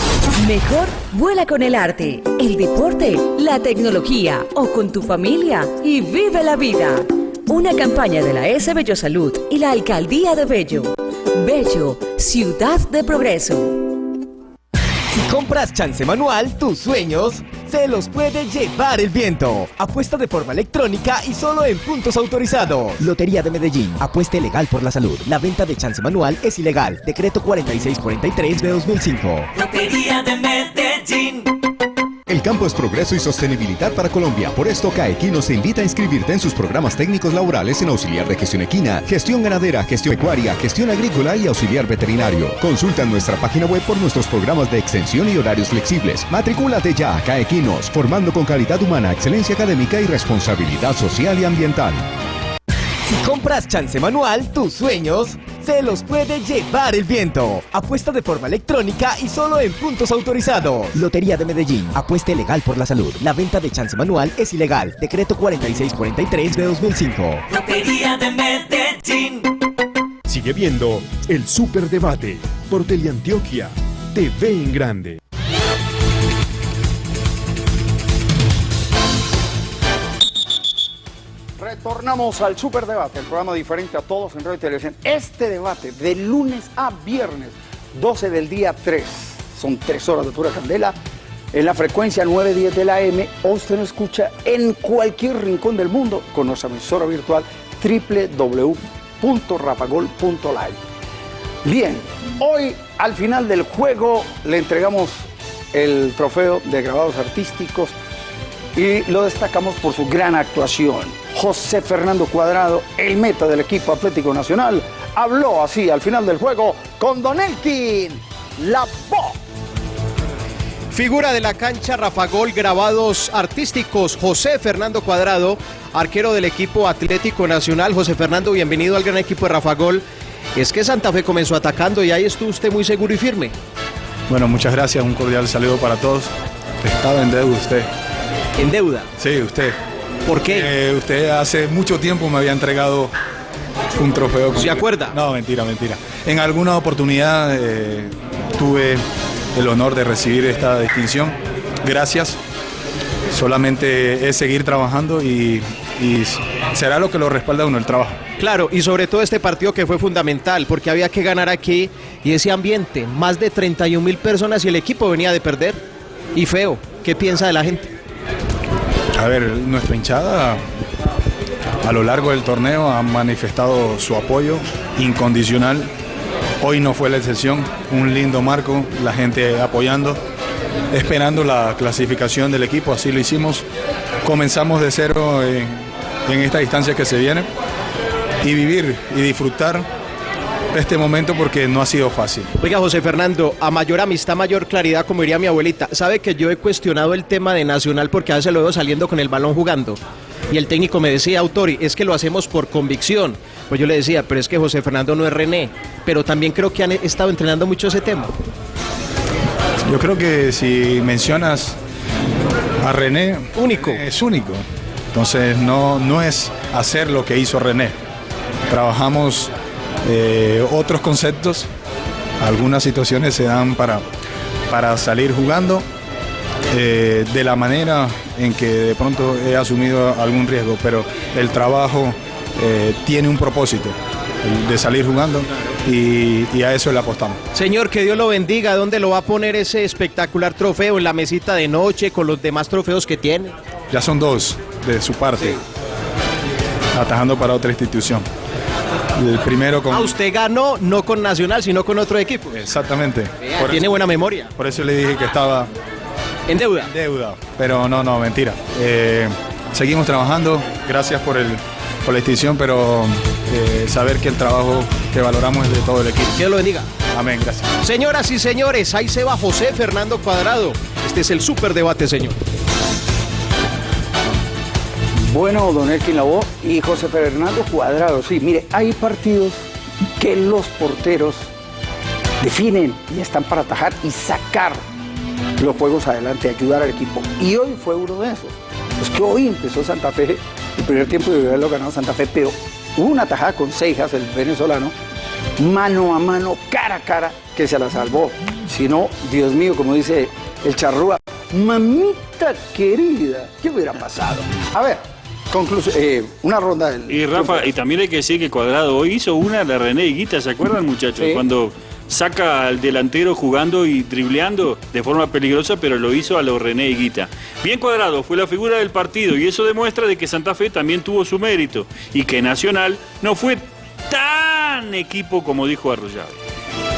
Mejor vuela con el arte, el deporte, la tecnología o con tu familia y vive la vida. Una campaña de la S Bello Salud y la Alcaldía de Bello. Bello, ciudad de progreso. Si compras chance manual, tus sueños se los puede llevar el viento. Apuesta de forma electrónica y solo en puntos autorizados. Lotería de Medellín. Apuesta legal por la salud. La venta de chance manual es ilegal. Decreto 4643 de 2005. Lotería de Medellín. El campo es progreso y sostenibilidad para Colombia. Por esto, CAEQUINO se invita a inscribirte en sus programas técnicos laborales en auxiliar de gestión equina, gestión ganadera, gestión pecuaria, gestión agrícola y auxiliar veterinario. Consulta nuestra página web por nuestros programas de extensión y horarios flexibles. Matricúlate ya a CAEQUINOS, formando con calidad humana, excelencia académica y responsabilidad social y ambiental. Si compras chance manual, tus sueños se los puede llevar el viento. Apuesta de forma electrónica y solo en puntos autorizados. Lotería de Medellín. Apuesta legal por la salud. La venta de chance manual es ilegal. Decreto 4643 de 2005. Lotería de Medellín. Sigue viendo el Superdebate por Teleantioquia. TV en Grande. Retornamos al Superdebate, el programa diferente a todos en Radio y Televisión. Este debate de lunes a viernes, 12 del día 3, son 3 horas de pura candela, en la frecuencia 910 de la M, usted nos escucha en cualquier rincón del mundo con nuestra emisora virtual www.rapagol.live. Bien, hoy al final del juego le entregamos el trofeo de grabados artísticos y lo destacamos por su gran actuación. José Fernando Cuadrado, el meta del equipo Atlético Nacional, habló así al final del juego con Don Elkin, la voz. Figura de la cancha, Rafa Gol, grabados artísticos, José Fernando Cuadrado, arquero del equipo Atlético Nacional. José Fernando, bienvenido al gran equipo de Rafa Gol. Es que Santa Fe comenzó atacando y ahí estuvo usted muy seguro y firme. Bueno, muchas gracias, un cordial saludo para todos. Estaba en deuda usted. ¿En deuda? Sí, usted. ¿Por qué? Eh, usted hace mucho tiempo me había entregado un trofeo. ¿Se acuerda? No, mentira, mentira. En alguna oportunidad eh, tuve el honor de recibir esta distinción. Gracias. Solamente es seguir trabajando y, y será lo que lo respalda uno el trabajo. Claro, y sobre todo este partido que fue fundamental, porque había que ganar aquí y ese ambiente, más de 31 mil personas y el equipo venía de perder. Y feo, ¿qué piensa de la gente? A ver, nuestra hinchada a lo largo del torneo ha manifestado su apoyo incondicional. Hoy no fue la excepción, un lindo marco, la gente apoyando, esperando la clasificación del equipo, así lo hicimos. Comenzamos de cero en, en esta distancia que se viene y vivir y disfrutar este momento porque no ha sido fácil. Oiga, José Fernando, a mayor amistad, mayor claridad, como diría mi abuelita. Sabe que yo he cuestionado el tema de Nacional porque a veces lo veo saliendo con el balón jugando. Y el técnico me decía, Autori, es que lo hacemos por convicción. Pues yo le decía, pero es que José Fernando no es René. Pero también creo que han estado entrenando mucho ese tema. Yo creo que si mencionas a René, único. Es único. Entonces no, no es hacer lo que hizo René. Trabajamos eh, otros conceptos, algunas situaciones se dan para, para salir jugando eh, de la manera en que de pronto he asumido algún riesgo, pero el trabajo eh, tiene un propósito, de salir jugando y, y, a eso le apostamos. Señor, que Dios lo bendiga, ¿dónde lo va a poner ese espectacular trofeo? ¿En la mesita de noche con los demás trofeos que tiene? Ya son dos de su parte, sí. atajando para otra institución. El primero con... Ah, usted ganó no con Nacional, sino con otro equipo. Exactamente. Tiene eso, buena memoria. Por eso le dije que estaba... ¿En deuda? En deuda. Pero no, no, mentira. Eh, seguimos trabajando. Gracias por, el, por la distinción, pero eh, saber que el trabajo que valoramos es de todo el equipo. Que Dios lo bendiga. Amén, gracias. Señoras y señores, ahí se va José Fernando Cuadrado. Este es el superdebate, señor. Bueno, don Elkin Lavoe y José Fernando Cuadrado. Sí, mire, hay partidos que los porteros definen y están para atajar y sacar los juegos adelante, ayudar al equipo. Y hoy fue uno de esos. Es que hoy empezó Santa Fe, el primer tiempo de haberlo ganado Santa Fe, pero hubo una tajada con Seijas, el venezolano, mano a mano, cara a cara, que se la salvó. Si no, Dios mío, como dice el charrúa, mamita querida, ¿qué hubiera pasado? A ver, eh, una ronda del... Y Rafa, y también hay que decir que Cuadrado hoy hizo una de René Higuita, ¿se acuerdan muchachos? Sí. Cuando saca al delantero jugando y dribleando de forma peligrosa, pero lo hizo a lo René Higuita. Bien cuadrado, fue la figura del partido y eso demuestra de que Santa Fe también tuvo su mérito y que Nacional no fue tan equipo como dijo Arroyave.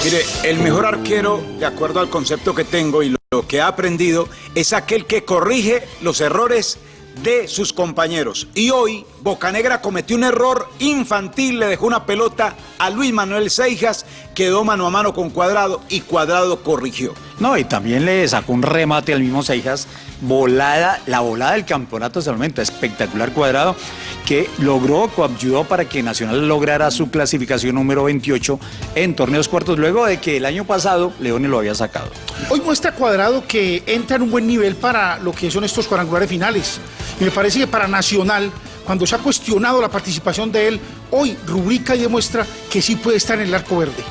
Mire, el mejor arquero, de acuerdo al concepto que tengo y lo que he aprendido, es aquel que corrige los errores de sus compañeros. Y hoy Bocanegra cometió un error infantil, le dejó una pelota a Luis Manuel Seijas, quedó mano a mano con Cuadrado y Cuadrado corrigió. No, y también le sacó un remate al mismo Seijas, volada, la volada del campeonato hasta el momento, espectacular cuadrado, que logró, ayudó para que Nacional lograra su clasificación número 28 en torneos cuartos, luego de que el año pasado Leone lo había sacado. Hoy muestra Cuadrado que entra en un buen nivel para lo que son estos cuadrangulares finales. Y me parece que para Nacional, cuando se ha cuestionado la participación de él, hoy rubrica y demuestra que sí puede estar en el arco verde.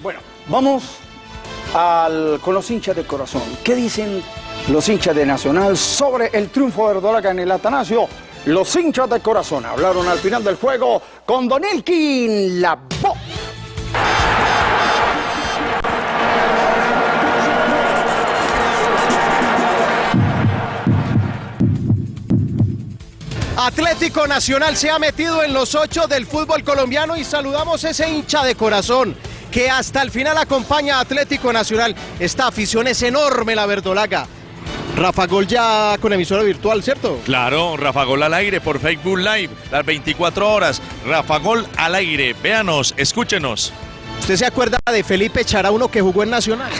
Bueno, vamos con los hinchas de corazón. ¿Qué dicen los hinchas de Nacional sobre el triunfo de Verdolaga en el Atanasio? Los hinchas de corazón hablaron al final del juego con Don Elkin La voz. Atlético Nacional se ha metido en los ocho del fútbol colombiano y saludamos ese hincha de corazón que hasta el final acompaña a Atlético Nacional. Esta afición es enorme, la verdolaga. Rafa Gol ya con emisora virtual, ¿cierto? Claro, Rafa Gol al aire por Facebook Live, las 24 horas. Rafa Gol al aire, véanos, escúchenos. ¿Usted se acuerda de Felipe Charauno que jugó en Nacional?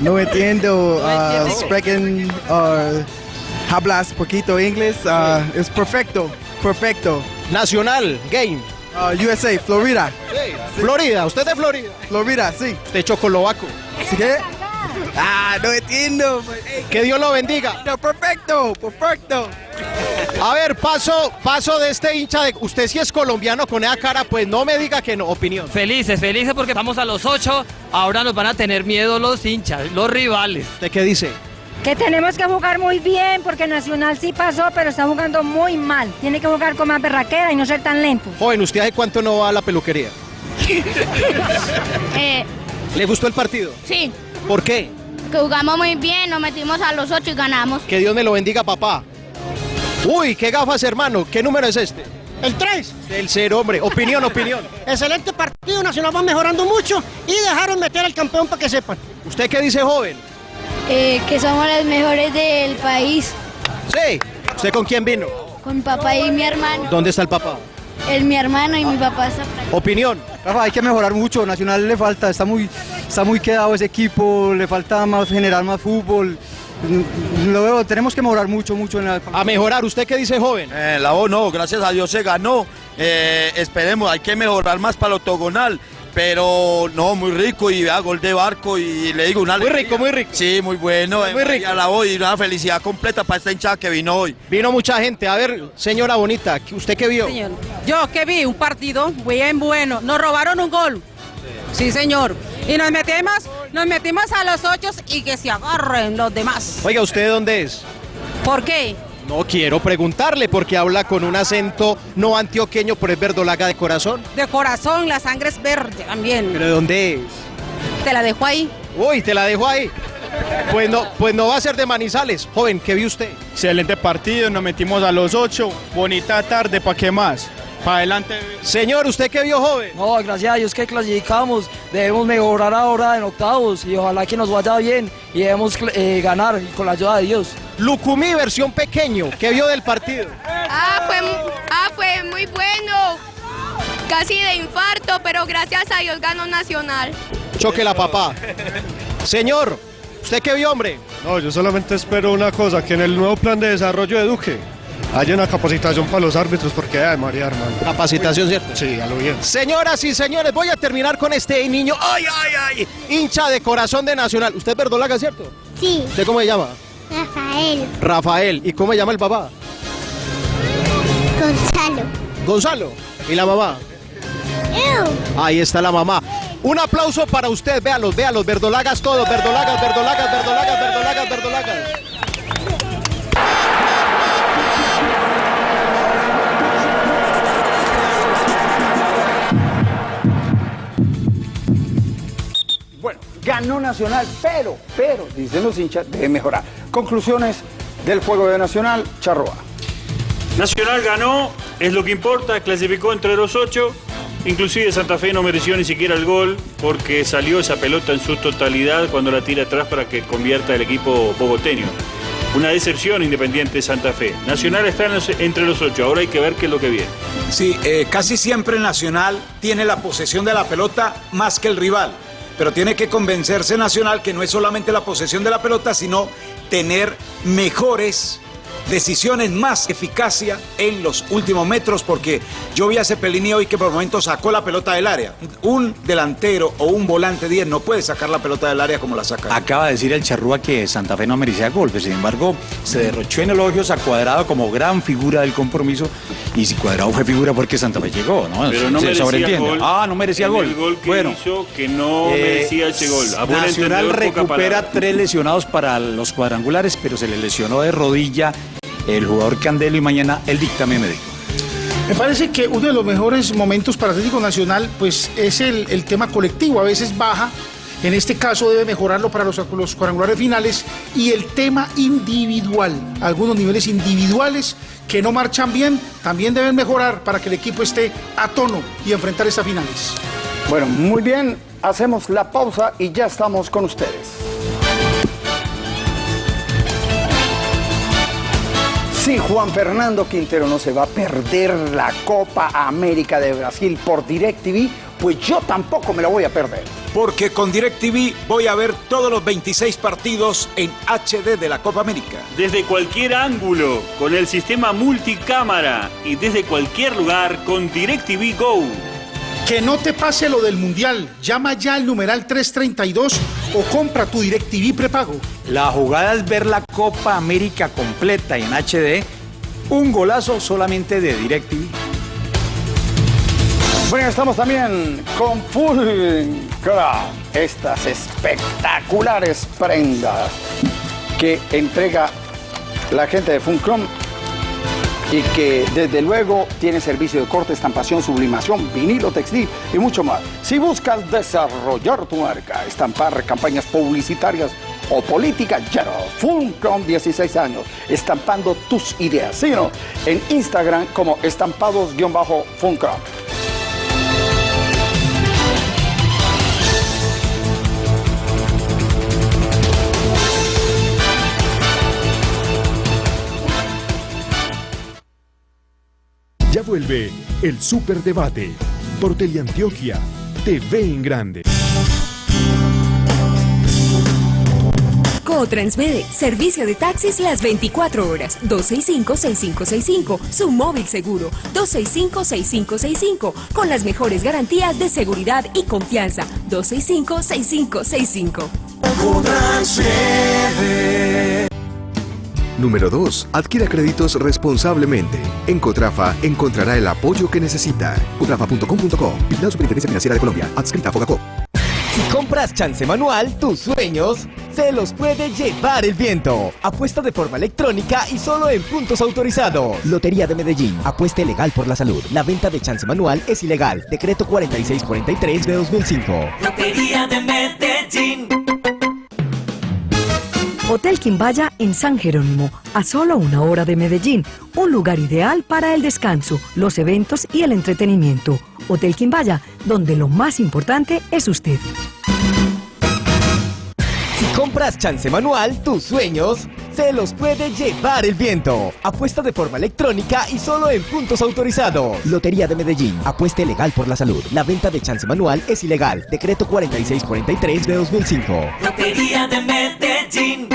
No entiendo, uh, sprechen, uh, hablas poquito inglés, uh, es perfecto, perfecto. Nacional, game. Uh, USA, Florida. Florida, ¿usted de Florida? Florida, sí. ¿Usted chocolovaco? ¿Sí qué? Ah, no entiendo. Que Dios lo bendiga. No, perfecto, perfecto. A ver, paso, paso de este hincha de. Usted si es colombiano con esa cara, pues no me diga que no. Opinión. Felices, felices porque estamos a los ocho. Ahora nos van a tener miedo los hinchas, los rivales. ¿De qué dice? Que tenemos que jugar muy bien porque Nacional sí pasó, pero está jugando muy mal. Tiene que jugar con más berraquera y no ser tan lento. Joven, ¿usted hace cuánto no va a la peluquería? Eh, ¿Le gustó el partido? sí, ¿Por qué? que jugamos muy bien, nos metimos a los ocho y ganamos. Que Dios me lo bendiga, papá. Uy, qué gafas, hermano. ¿Qué número es este? El 3. El cero, hombre. Opinión, opinión. Excelente partido, Nacional va mejorando mucho y dejaron meter al campeón para que sepan. ¿Usted qué dice, joven? Eh, que somos los mejores del país. Sí. ¿Usted con quién vino? Con papá y mi hermano. ¿Dónde está el papá? Es mi hermano y mi papá está por ahí. Opinión. Rafa, hay que mejorar mucho. Nacional le falta, está muy, está muy quedado ese equipo, le falta más generar más fútbol. Lo veo, tenemos que mejorar mucho, mucho en la... A mejorar, ¿usted qué dice, joven? Eh, la O no, gracias a Dios se ganó. Eh, esperemos, hay que mejorar más para el octogonal. Pero no, muy rico y vea, gol de barco y le digo una Muy rico, muy rico. Sí, muy bueno. Muy rico. A la O y una felicidad completa para esta hinchada que vino hoy. Vino mucha gente. A ver, señora bonita, ¿usted qué vio? Señor, yo que vi un partido bien bueno. Nos robaron un gol. Sí, señor. Y nos metimos, nos metimos a los ocho y que se agarren los demás. Oiga, ¿usted de dónde es? ¿Por qué? No quiero preguntarle porque habla con un acento no antioqueño, pero es verdolaga de corazón. De corazón, la sangre es verde también. ¿Pero de dónde es? Te la dejo ahí. Uy, te la dejo ahí. Pues no, pues no va a ser de Manizales. Joven, ¿qué vio usted? Excelente partido, nos metimos a los ocho. Bonita tarde, ¿para qué más? Para adelante. Señor, ¿usted qué vio, joven? No, gracias a Dios que clasificamos. Debemos mejorar ahora en octavos y ojalá que nos vaya bien y debemos eh, ganar con la ayuda de Dios. Lucumí, versión pequeño. ¿Qué vio del partido? Ah, fue, ah, fue muy bueno. Casi de infarto, pero gracias a Dios ganó Nacional. Choque la papá. Señor, ¿usted qué vio, hombre? No, yo solamente espero una cosa, que en el nuevo plan de desarrollo de Duque haya una capacitación para los árbitros, porque ay, María, hermano. Capacitación, ¿cierto? Sí, a lo bien. Señoras y señores, voy a terminar con este niño. ¡Ay, ay, ay! Hincha de corazón de Nacional. ¿Usted es verdolaga, cierto? Sí. ¿Usted cómo se llama? Rafael. Rafael. ¿Y cómo se llama el papá? Gonzalo. Gonzalo. ¿Y la mamá? Ahí está la mamá. Un aplauso para usted, véalos, véalos, verdolagas todos, verdolagas, verdolagas, verdolagas, verdolagas, verdolagas. Ganó Nacional, pero, pero, dicen los hinchas, debe mejorar. Conclusiones del juego de Nacional, Charroa. Nacional ganó, es lo que importa, clasificó entre los ocho. Inclusive Santa Fe no mereció ni siquiera el gol porque salió esa pelota en su totalidad cuando la tira atrás para que convierta el equipo bogoteño. Una decepción Independiente de Santa Fe. Nacional está en los- entre los ocho, ahora hay que ver qué es lo que viene. Sí, eh, casi siempre Nacional tiene la posesión de la pelota más que el rival, pero tiene que convencerse Nacional que no es solamente la posesión de la pelota, sino tener mejores decisiones, más eficacia en los últimos metros, porque yo vi a Cepelini hoy que por momentos sacó la pelota del área. Un delantero o un volante 10 no puede sacar la pelota del área como la saca. Acaba de decir el Charrúa que Santa Fe no merecía golpes, sin embargo, se derrochó en elogios a Cuadrado como gran figura del compromiso. Y si Cuadrado fue figura porque Santa Fe llegó, ¿no? Pero no se merecía sobreentiende. gol. Ah, no merecía gol. El gol que bueno, hizo que no eh, merecía ese gol. A Nacional recupera tres lesionados para los cuadrangulares, pero se le lesionó de rodilla el jugador Candelo y mañana el dictamen médico. Me parece que uno de los mejores momentos para Atlético Nacional pues es el, el tema colectivo, a veces baja, en este caso debe mejorarlo para los, los cuadrangulares finales y el tema individual, algunos niveles individuales que no marchan bien también deben mejorar para que el equipo esté a tono y enfrentar estas finales. Bueno, muy bien, hacemos la pausa y ya estamos con ustedes. Si Juan Fernando Quintero no se va a perder la Copa América de Brasil por DirecTV, pues yo tampoco me la voy a perder. Porque con DirecTV voy a ver todos los 26 partidos en HD de la Copa América. Desde cualquier ángulo, con el sistema multicámara y desde cualquier lugar con DirecTV Go. Que no te pase lo del Mundial, llama ya al numeral 332 o compra tu DirecTV prepago. La jugada es ver la Copa América completa en HD. Un golazo solamente de DirecTV. Bueno, estamos también con Full estas espectaculares prendas que entrega la gente de Funcrom y que desde luego tiene servicio de corte, estampación, sublimación, vinilo, textil y mucho más. Si buscas desarrollar tu marca, estampar campañas publicitarias o políticas, ya no. Funcrom 16 años, estampando tus ideas. Síguenos en Instagram como estampados-funcrom. Ya vuelve el Superdebate. Por Teleantioquia TV en Grande. Transmede, servicio de taxis las 24 horas, 265-6565, su móvil seguro, 265-6565, con las mejores garantías de seguridad y confianza, 265-6565. Número 2. Adquiera créditos responsablemente. En Cotrafa encontrará el apoyo que necesita. Cotrafa.com.co. Vigilado Superintendencia Financiera de Colombia. Adscrita a Fogacop. Si compras chance manual, tus sueños se los puede llevar el viento. Apuesta de forma electrónica y solo en puntos autorizados. Lotería de Medellín. Apuesta legal por la salud. La venta de chance manual es ilegal. Decreto 4643 de 2005. Lotería de Medellín. Hotel Quimbaya en San Jerónimo, a solo una hora de Medellín, un lugar ideal para el descanso, los eventos y el entretenimiento. Hotel Quimbaya, donde lo más importante es usted. Si compras chance manual, tus sueños se los puede llevar el viento. Apuesta de forma electrónica y solo en puntos autorizados. Lotería de Medellín. Apuesta legal por la salud. La venta de chance manual es ilegal. Decreto 4643 de 2005. Lotería de Medellín.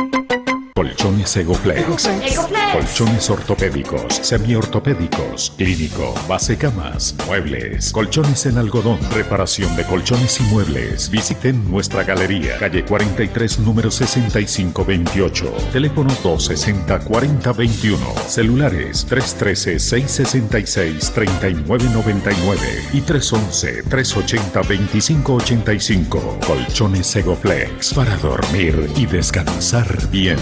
Colchones Egoflex. Egoflex. Colchones ortopédicos, semiortopédicos, clínico, base camas, muebles, colchones en algodón, reparación de colchones y muebles. Visiten nuestra galería, calle 43, número 6528. Teléfono 260-4021. Celulares 313-666-3999 y 311-380-2585. Colchones Egoflex para dormir y descansar bien.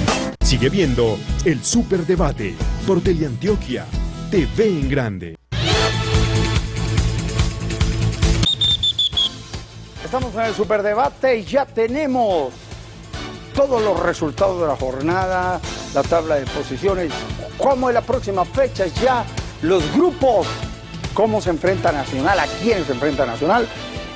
Sigue viendo el Superdebate por Teleantioquia TV en Grande. Estamos en el superdebate y ya tenemos todos los resultados de la jornada, la tabla de posiciones, cómo es la próxima fecha, ya los grupos, cómo se enfrenta Nacional, a quién se enfrenta Nacional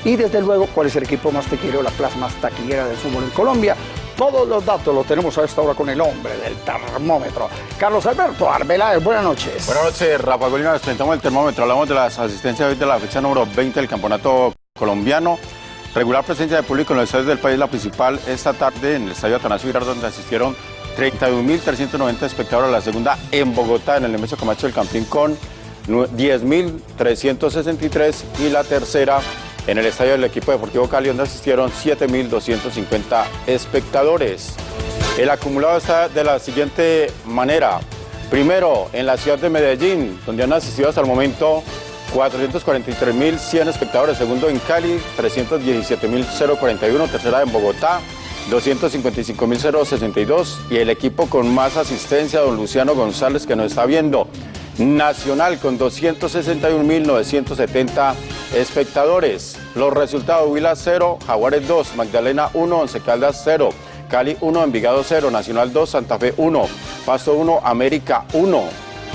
y desde luego cuál es el equipo más tequilero, la plaza más taquillera del fútbol en Colombia. Todos los datos los tenemos a esta hora con el hombre del termómetro. Carlos Alberto Arbeláez, buenas noches. Buenas noches, Rafa Golina. Nos presentamos el termómetro. Hablamos de las asistencias de la fecha número 20 del campeonato colombiano. Regular presencia de público en los estadios del país, la principal esta tarde en el estadio Atanasio Girardot, donde asistieron 31.390 espectadores la segunda en Bogotá, en el Nemesio Camacho del Campín, con 10.363 y la tercera en el estadio del equipo deportivo Cali, donde asistieron 7.250 espectadores. El acumulado está de la siguiente manera. Primero, en la ciudad de Medellín, donde han asistido hasta el momento 443.100 espectadores. Segundo, en Cali, 317.041. Tercera, en Bogotá, 255.062. Y el equipo con más asistencia, don Luciano González, que nos está viendo. Nacional con 261.970 espectadores. Los resultados, Huila 0, Jaguares 2, Magdalena 1, Once Caldas 0, Cali 1, Envigado 0, Nacional 2, Santa Fe 1, Pasto 1, América 1.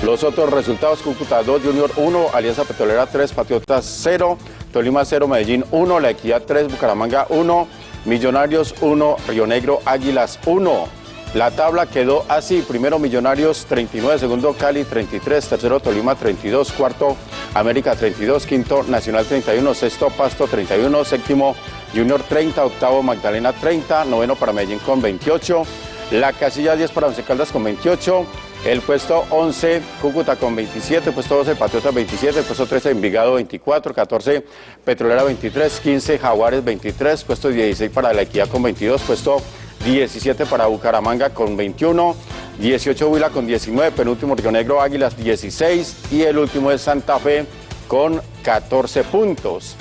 Los otros resultados, Cúcuta 2, Junior 1, Alianza Petrolera 3, Patriotas 0, Tolima 0, Medellín 1, La Equidad 3, Bucaramanga 1, Millonarios 1, Río Negro Águilas 1. La tabla quedó así, primero Millonarios 39, segundo Cali 33, tercero Tolima 32, cuarto América 32, quinto Nacional 31, sexto Pasto 31, séptimo Junior 30, octavo Magdalena 30, noveno para Medellín con 28, la casilla 10 para Once Caldas con 28, el puesto 11 Cúcuta con 27, puesto 12 Patriota 27, puesto 13 Envigado 24, 14 Petrolera 23, 15 Jaguares 23, puesto 16 para La Equidad con 22, puesto 17 para Bucaramanga con 21, 18 Huila con 19, penúltimo Río Negro Águilas 16 y el último es Santa Fe con 14 puntos.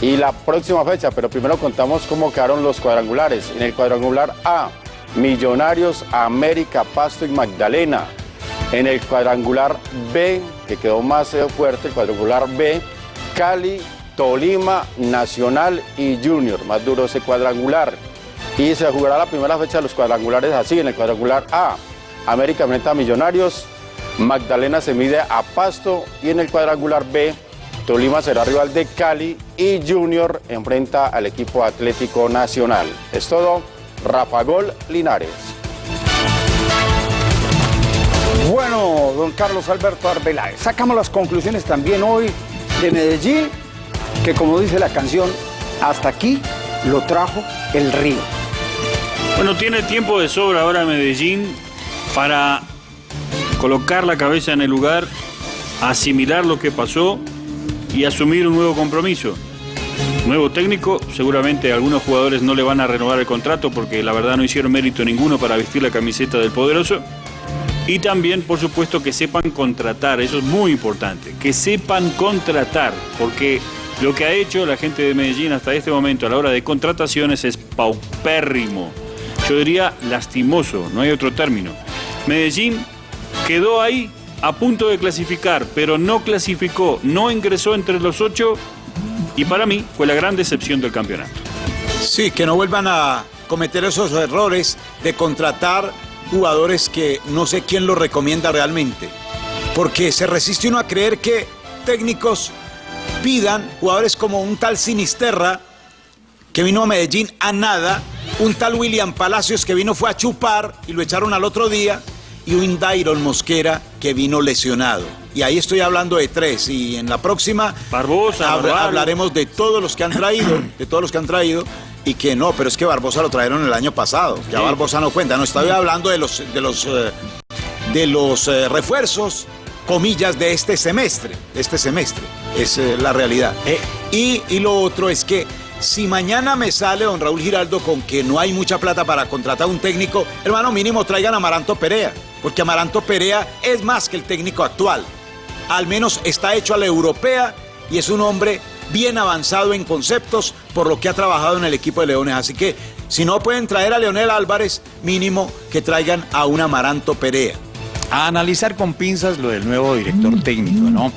Y la próxima fecha, pero primero contamos cómo quedaron los cuadrangulares. En el cuadrangular A, Millonarios, América, Pasto y Magdalena. En el cuadrangular B, que quedó más eh, fuerte, el cuadrangular B, Cali, Tolima, Nacional y Junior. Más duro ese cuadrangular y se jugará la primera fecha de los cuadrangulares así, en el cuadrangular A, América enfrenta a Millonarios, Magdalena se mide a Pasto y en el cuadrangular B, Tolima será rival de Cali y Junior enfrenta al equipo Atlético Nacional. Es todo, Rafa Gol Linares. Bueno, don Carlos Alberto Arbeláez, sacamos las conclusiones también hoy de Medellín, que como dice la canción, hasta aquí lo trajo el río. Bueno, tiene tiempo de sobra ahora Medellín para colocar la cabeza en el lugar, asimilar lo que pasó y asumir un nuevo compromiso. Nuevo técnico, seguramente algunos jugadores no le van a renovar el contrato porque la verdad no hicieron mérito ninguno para vestir la camiseta del poderoso. Y también, por supuesto, que sepan contratar, eso es muy importante, que sepan contratar, porque lo que ha hecho la gente de Medellín hasta este momento a la hora de contrataciones es paupérrimo. Yo diría lastimoso, no hay otro término. Medellín quedó ahí a punto de clasificar, pero no clasificó, no ingresó entre los ocho y para mí fue la gran decepción del campeonato. Sí, que no vuelvan a cometer esos errores de contratar jugadores que no sé quién los recomienda realmente. Porque se resiste uno a creer que técnicos pidan jugadores como un tal Sinisterra, que vino a Medellín a nada, un tal William Palacios que vino fue a chupar y lo echaron al otro día, y un Dairon Mosquera que vino lesionado. Y ahí estoy hablando de tres. Y en la próxima Barbosa, hablaremos de todos los que han traído, de todos los que han traído. Y que no, pero es que Barbosa lo trajeron el año pasado. Ya Barbosa no cuenta. No estoy hablando de los de los eh, de los eh, refuerzos, comillas, de este semestre. De este semestre. Es eh, la realidad. Y, y lo otro es que si mañana me sale don Raúl Giraldo con que no hay mucha plata para contratar un técnico, hermano, mínimo traigan a Amaranto Perea, porque Amaranto Perea es más que el técnico actual. Al menos está hecho a la europea y es un hombre bien avanzado en conceptos por lo que ha trabajado en el equipo de Leones. Así que si no pueden traer a Leonel Álvarez, mínimo que traigan a un Amaranto Perea. A analizar con pinzas lo del nuevo director técnico, ¿no?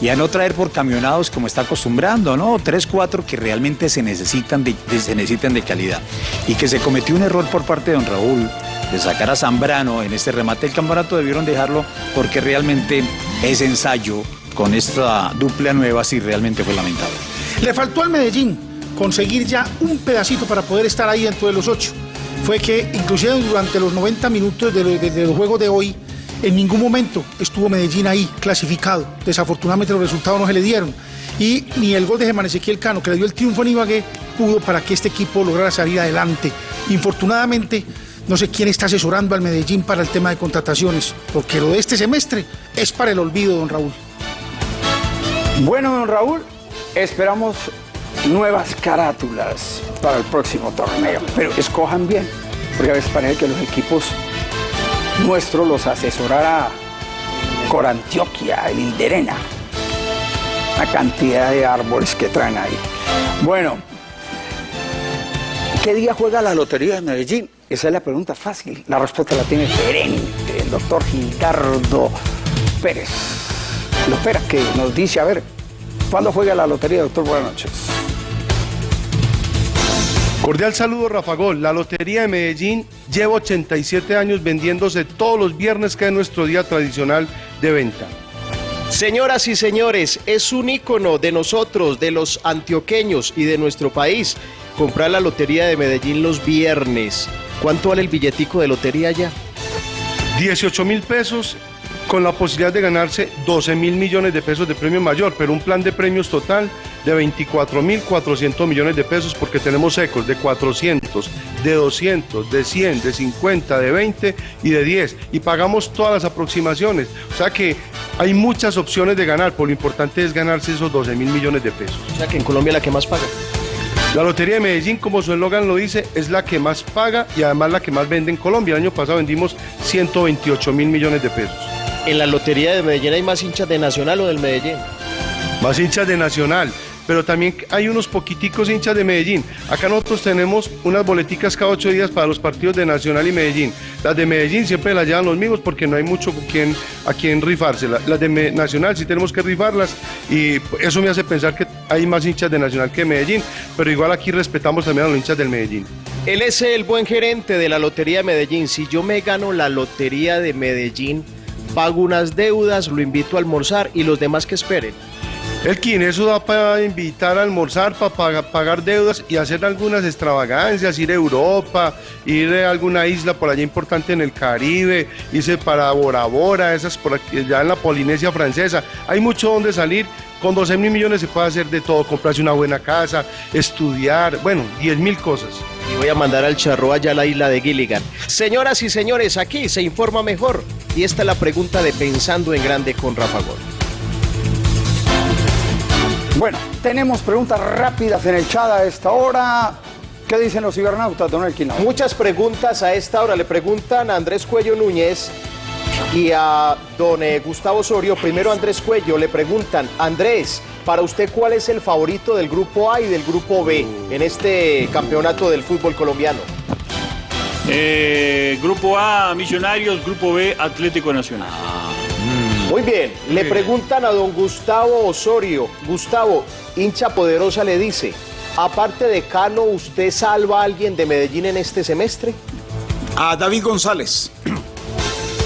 Y a no traer por camionados como está acostumbrando, ¿no? Tres, cuatro que realmente se necesitan de, de- se necesitan de calidad. Y que se cometió un error por parte de don Raúl de sacar a Zambrano en este remate del campeonato, debieron dejarlo porque realmente ese ensayo con esta dupla nueva sí realmente fue lamentable. Le faltó al Medellín conseguir ya un pedacito para poder estar ahí dentro de los ocho. Fue que inclusive durante los 90 minutos de, de- de los juegos de hoy, en ningún momento estuvo Medellín ahí clasificado. Desafortunadamente los resultados no se le dieron. Y ni el gol de Germán Ezequiel Cano, que le dio el triunfo a Ibagué, pudo para que este equipo lograra salir adelante. Infortunadamente, no sé quién está asesorando al Medellín para el tema de contrataciones, porque lo de este semestre es para el olvido, don Raúl. Bueno, don Raúl, esperamos nuevas carátulas para el próximo torneo, pero escojan bien, porque a veces parece que los equipos nuestros los asesorará Corantioquia, el Inderena. La cantidad de árboles que traen ahí. Bueno, ¿qué día juega la Lotería de Medellín? Esa es la pregunta fácil. La respuesta la tiene gerente, el doctor Gildardo Pérez. Lopera, que nos dice, a ver, ¿cuándo juega la lotería, doctor? Buenas noches. Cordial saludo, Rafa Gol. La Lotería de Medellín lleva 87 años vendiéndose todos los viernes, que es nuestro día tradicional de venta. Señoras y señores, es un ícono de nosotros, de los antioqueños y de nuestro país. Comprar la lotería de Medellín los viernes. ¿Cuánto vale el billetico de lotería ya? 18 mil pesos con la posibilidad de ganarse 12 mil millones de pesos de premio mayor, pero un plan de premios total de 24 mil 400 millones de pesos porque tenemos ecos de 400, de 200, de 100, de 50, de 20 y de 10 y pagamos todas las aproximaciones. O sea que hay muchas opciones de ganar, por lo importante es ganarse esos 12 mil millones de pesos. O sea que en Colombia la que más paga. La Lotería de Medellín, como su eslogan lo dice, es la que más paga y además la que más vende en Colombia. El año pasado vendimos 128 mil millones de pesos. En la lotería de Medellín hay más hinchas de Nacional o del Medellín. Más hinchas de Nacional, pero también hay unos poquiticos hinchas de Medellín. Acá nosotros tenemos unas boleticas cada ocho días para los partidos de Nacional y Medellín. Las de Medellín siempre las llevan los mismos porque no hay mucho quien, a quien rifárselas. Las de Nacional sí tenemos que rifarlas y eso me hace pensar que hay más hinchas de Nacional que de Medellín, pero igual aquí respetamos también a los hinchas del Medellín. Él es el buen gerente de la Lotería de Medellín. Si yo me gano la Lotería de Medellín, pago unas deudas, lo invito a almorzar y los demás que esperen. Elkin, eso da para invitar a almorzar, para pagar deudas y hacer algunas extravagancias, ir a Europa, ir a alguna isla por allá importante en el Caribe, irse para Bora Bora, esas por aquí, ya en la Polinesia francesa. Hay mucho donde salir. Con 12 mil millones se puede hacer de todo, comprarse una buena casa, estudiar, bueno, 10 mil cosas. Y voy a mandar al charro allá a la isla de Gilligan. Señoras y señores, aquí se informa mejor. Y esta es la pregunta de Pensando en Grande con Rafa Gol. Bueno, tenemos preguntas rápidas en el chat a esta hora. ¿Qué dicen los cibernautas, don Elkin? Muchas preguntas a esta hora. Le preguntan a Andrés Cuello Núñez y a don eh, Gustavo Osorio. Primero Andrés Cuello le preguntan, Andrés, para usted, ¿cuál es el favorito del grupo A y del grupo B en este campeonato del fútbol colombiano? Eh, grupo A, Millonarios, Grupo B, Atlético Nacional. Muy bien, le preguntan a don Gustavo Osorio. Gustavo, hincha poderosa le dice, aparte de Cano, ¿usted salva a alguien de Medellín en este semestre? A David González.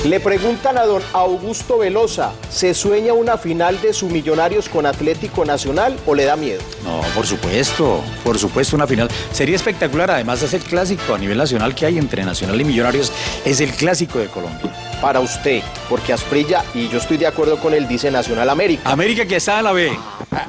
Le preguntan a don Augusto Velosa, ¿se sueña una final de su Millonarios con Atlético Nacional o le da miedo? No, por supuesto, por supuesto una final. Sería espectacular, además es el clásico a nivel nacional que hay entre Nacional y Millonarios, es el clásico de Colombia. Para usted, porque Asprilla, y yo estoy de acuerdo con él, dice Nacional América. América que está en la B.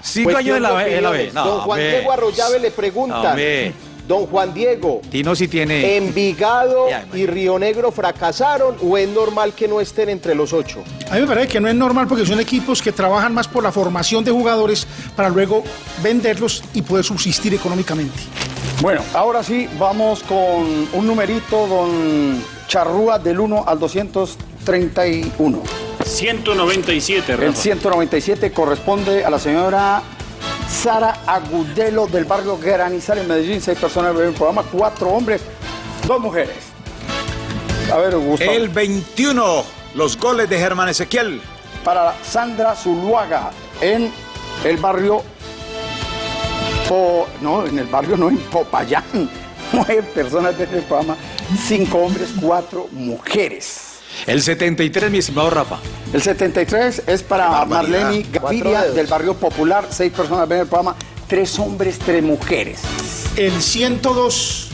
Cinco Cuestión años en la de B. en la B. No, don Juan. Diego Arroyave le preguntan, Hombre. Don Juan Diego, Tino sí tiene... ¿Envigado y Río Negro fracasaron o es normal que no estén entre los ocho? A mí me parece que no es normal porque son equipos que trabajan más por la formación de jugadores para luego venderlos y poder subsistir económicamente. Bueno, ahora sí, vamos con un numerito, don Charrúa, del 1 al 231. 197, El Rafa. 197 corresponde a la señora Sara Agudelo del barrio Granizal en Medellín. Seis personas ven el programa, cuatro hombres, dos mujeres. A ver, Gustavo. El 21 los goles de Germán Ezequiel. Para Sandra Zuluaga en el barrio Po- no, en el barrio no, en Popayán. Nueve personas ven el programa, cinco hombres, cuatro mujeres. El 73, mi estimado Rafa. El 73 es para. Marlene Gaviria del barrio Popular, seis personas ven el programa, tres hombres, tres mujeres. El 102.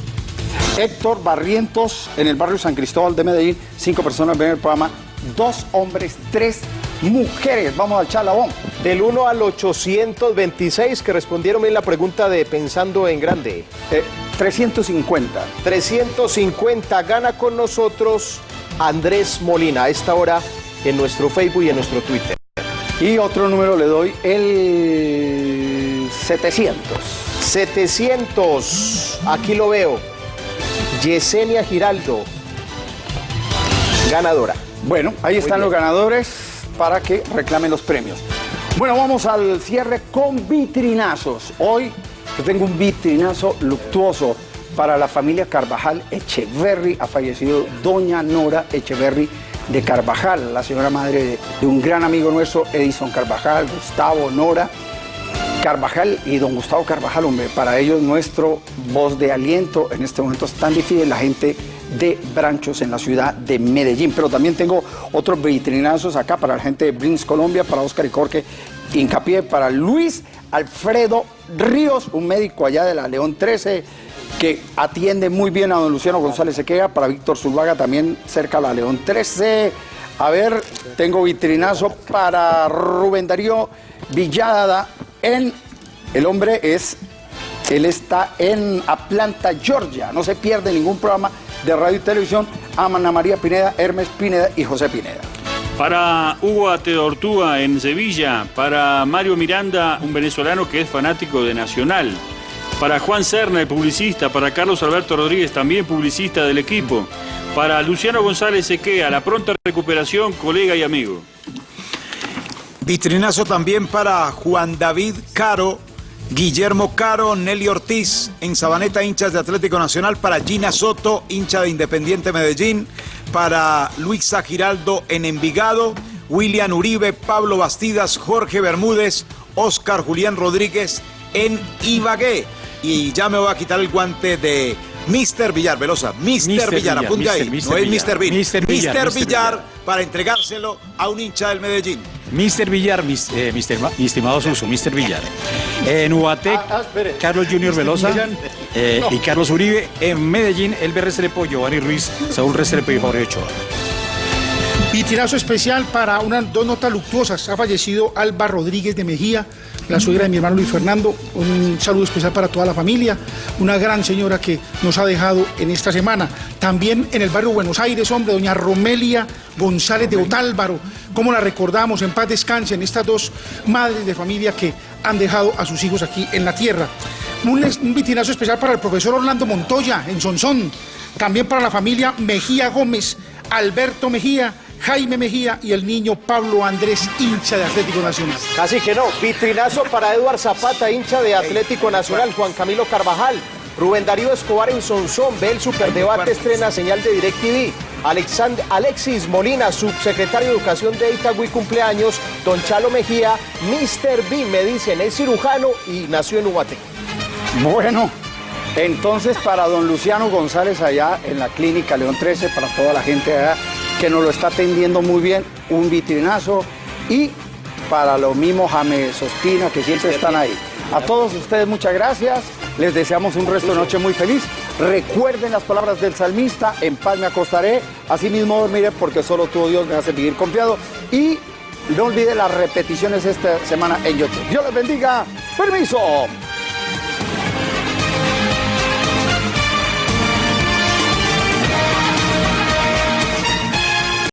Héctor Barrientos en el barrio San Cristóbal de Medellín, cinco personas ven el programa, dos hombres, tres mujeres. Vamos al chalabón. Del 1 al 826 que respondieron bien la pregunta de Pensando en Grande. 350. 350 gana con nosotros Andrés Molina a esta hora en nuestro Facebook y en nuestro Twitter. Y otro número le doy, el 700. 700, aquí lo veo. Yesenia Giraldo, ganadora. Bueno, ahí Muy están los ganadores para que reclamen los premios. Bueno, vamos al cierre con vitrinazos. Hoy yo tengo un vitrinazo luctuoso para la familia Carvajal Echeverry. Ha fallecido doña Nora Echeverry de Carvajal, la señora madre de, un gran amigo nuestro, Edison Carvajal, Gustavo, Nora. Carvajal y don Gustavo Carvajal, hombre, para ellos nuestro voz de aliento en este momento es tan difícil la gente de Branchos en la ciudad de Medellín. Pero también tengo otros vitrinazos acá para la gente de Brins Colombia, para Oscar y Corque, hincapié para Luis Alfredo Ríos, un médico allá de la León 13 que atiende muy bien a don Luciano González Sequea, para Víctor Zuluaga también cerca a la León 13. A ver, tengo vitrinazo para Rubén Darío Villada en el hombre es él está en Atlanta, Georgia. No se pierde ningún programa de radio y televisión. Ana María Pineda, Hermes Pineda y José Pineda. Para Hugo Ateortúa en Sevilla, para Mario Miranda, un venezolano que es fanático de Nacional, para Juan Serna, el publicista, para Carlos Alberto Rodríguez, también publicista del equipo, para Luciano González Sequea, la pronta recuperación, colega y amigo. Vitrinazo también para Juan David Caro, Guillermo Caro, Nelly Ortiz en Sabaneta, hinchas de Atlético Nacional, para Gina Soto, hincha de Independiente Medellín, para Luisa Giraldo en Envigado, William Uribe, Pablo Bastidas, Jorge Bermúdez, Oscar Julián Rodríguez en Ibagué. Y ya me voy a quitar el guante de Mr. Villar, Velosa, Mr. Mr. Villar, apunte Mr. ahí, Mr. no es Villar, Mr. Bill, Mr. Villar, Mr. Villar para entregárselo a un hincha del Medellín. Mr. Villar, mis- eh, Mr. Ma- mi estimado Suso, Mr. Villar. En Ubatec, Carlos Junior Velosa eh, y Carlos Uribe. En Medellín, Elber Restrepo, Giovanni Ruiz, Saúl Restrepo y Jorge Ochoa. Vitinazo especial para unas dos notas luctuosas. Ha fallecido Alba Rodríguez de Mejía, la suegra de mi hermano Luis Fernando. Un saludo especial para toda la familia. Una gran señora que nos ha dejado en esta semana. También en el barrio Buenos Aires, hombre, doña Romelia González de Otálvaro. ¿Cómo la recordamos? En paz descansen estas dos madres de familia que han dejado a sus hijos aquí en la tierra. Un, un vitinazo especial para el profesor Orlando Montoya en Sonsón. También para la familia Mejía Gómez, Alberto Mejía, Jaime Mejía y el niño Pablo Andrés, hincha de Atlético Nacional. Casi que no. Vitrinazo para Eduard Zapata, hincha de Atlético Nacional, Juan Camilo Carvajal. Rubén Darío Escobar en Sonsón, ve el superdebate, estrena señal de DirecTV. Alexand- Alexis Molina, subsecretario de Educación de Itagüí, cumpleaños. Don Chalo Mejía, Mr. B, me dicen, es cirujano y nació en Ubaté. Bueno, entonces para don Luciano González allá en la clínica León 13, para toda la gente allá que nos lo está atendiendo muy bien, un vitrinazo y para lo mismo James Ospina que siempre están ahí. A todos ustedes muchas gracias, les deseamos un resto de noche muy feliz. Recuerden las palabras del salmista, en paz me acostaré, así mismo dormiré porque solo tú, Dios, me hace vivir confiado. Y no olvide las repeticiones esta semana en YouTube. Dios les bendiga. Permiso.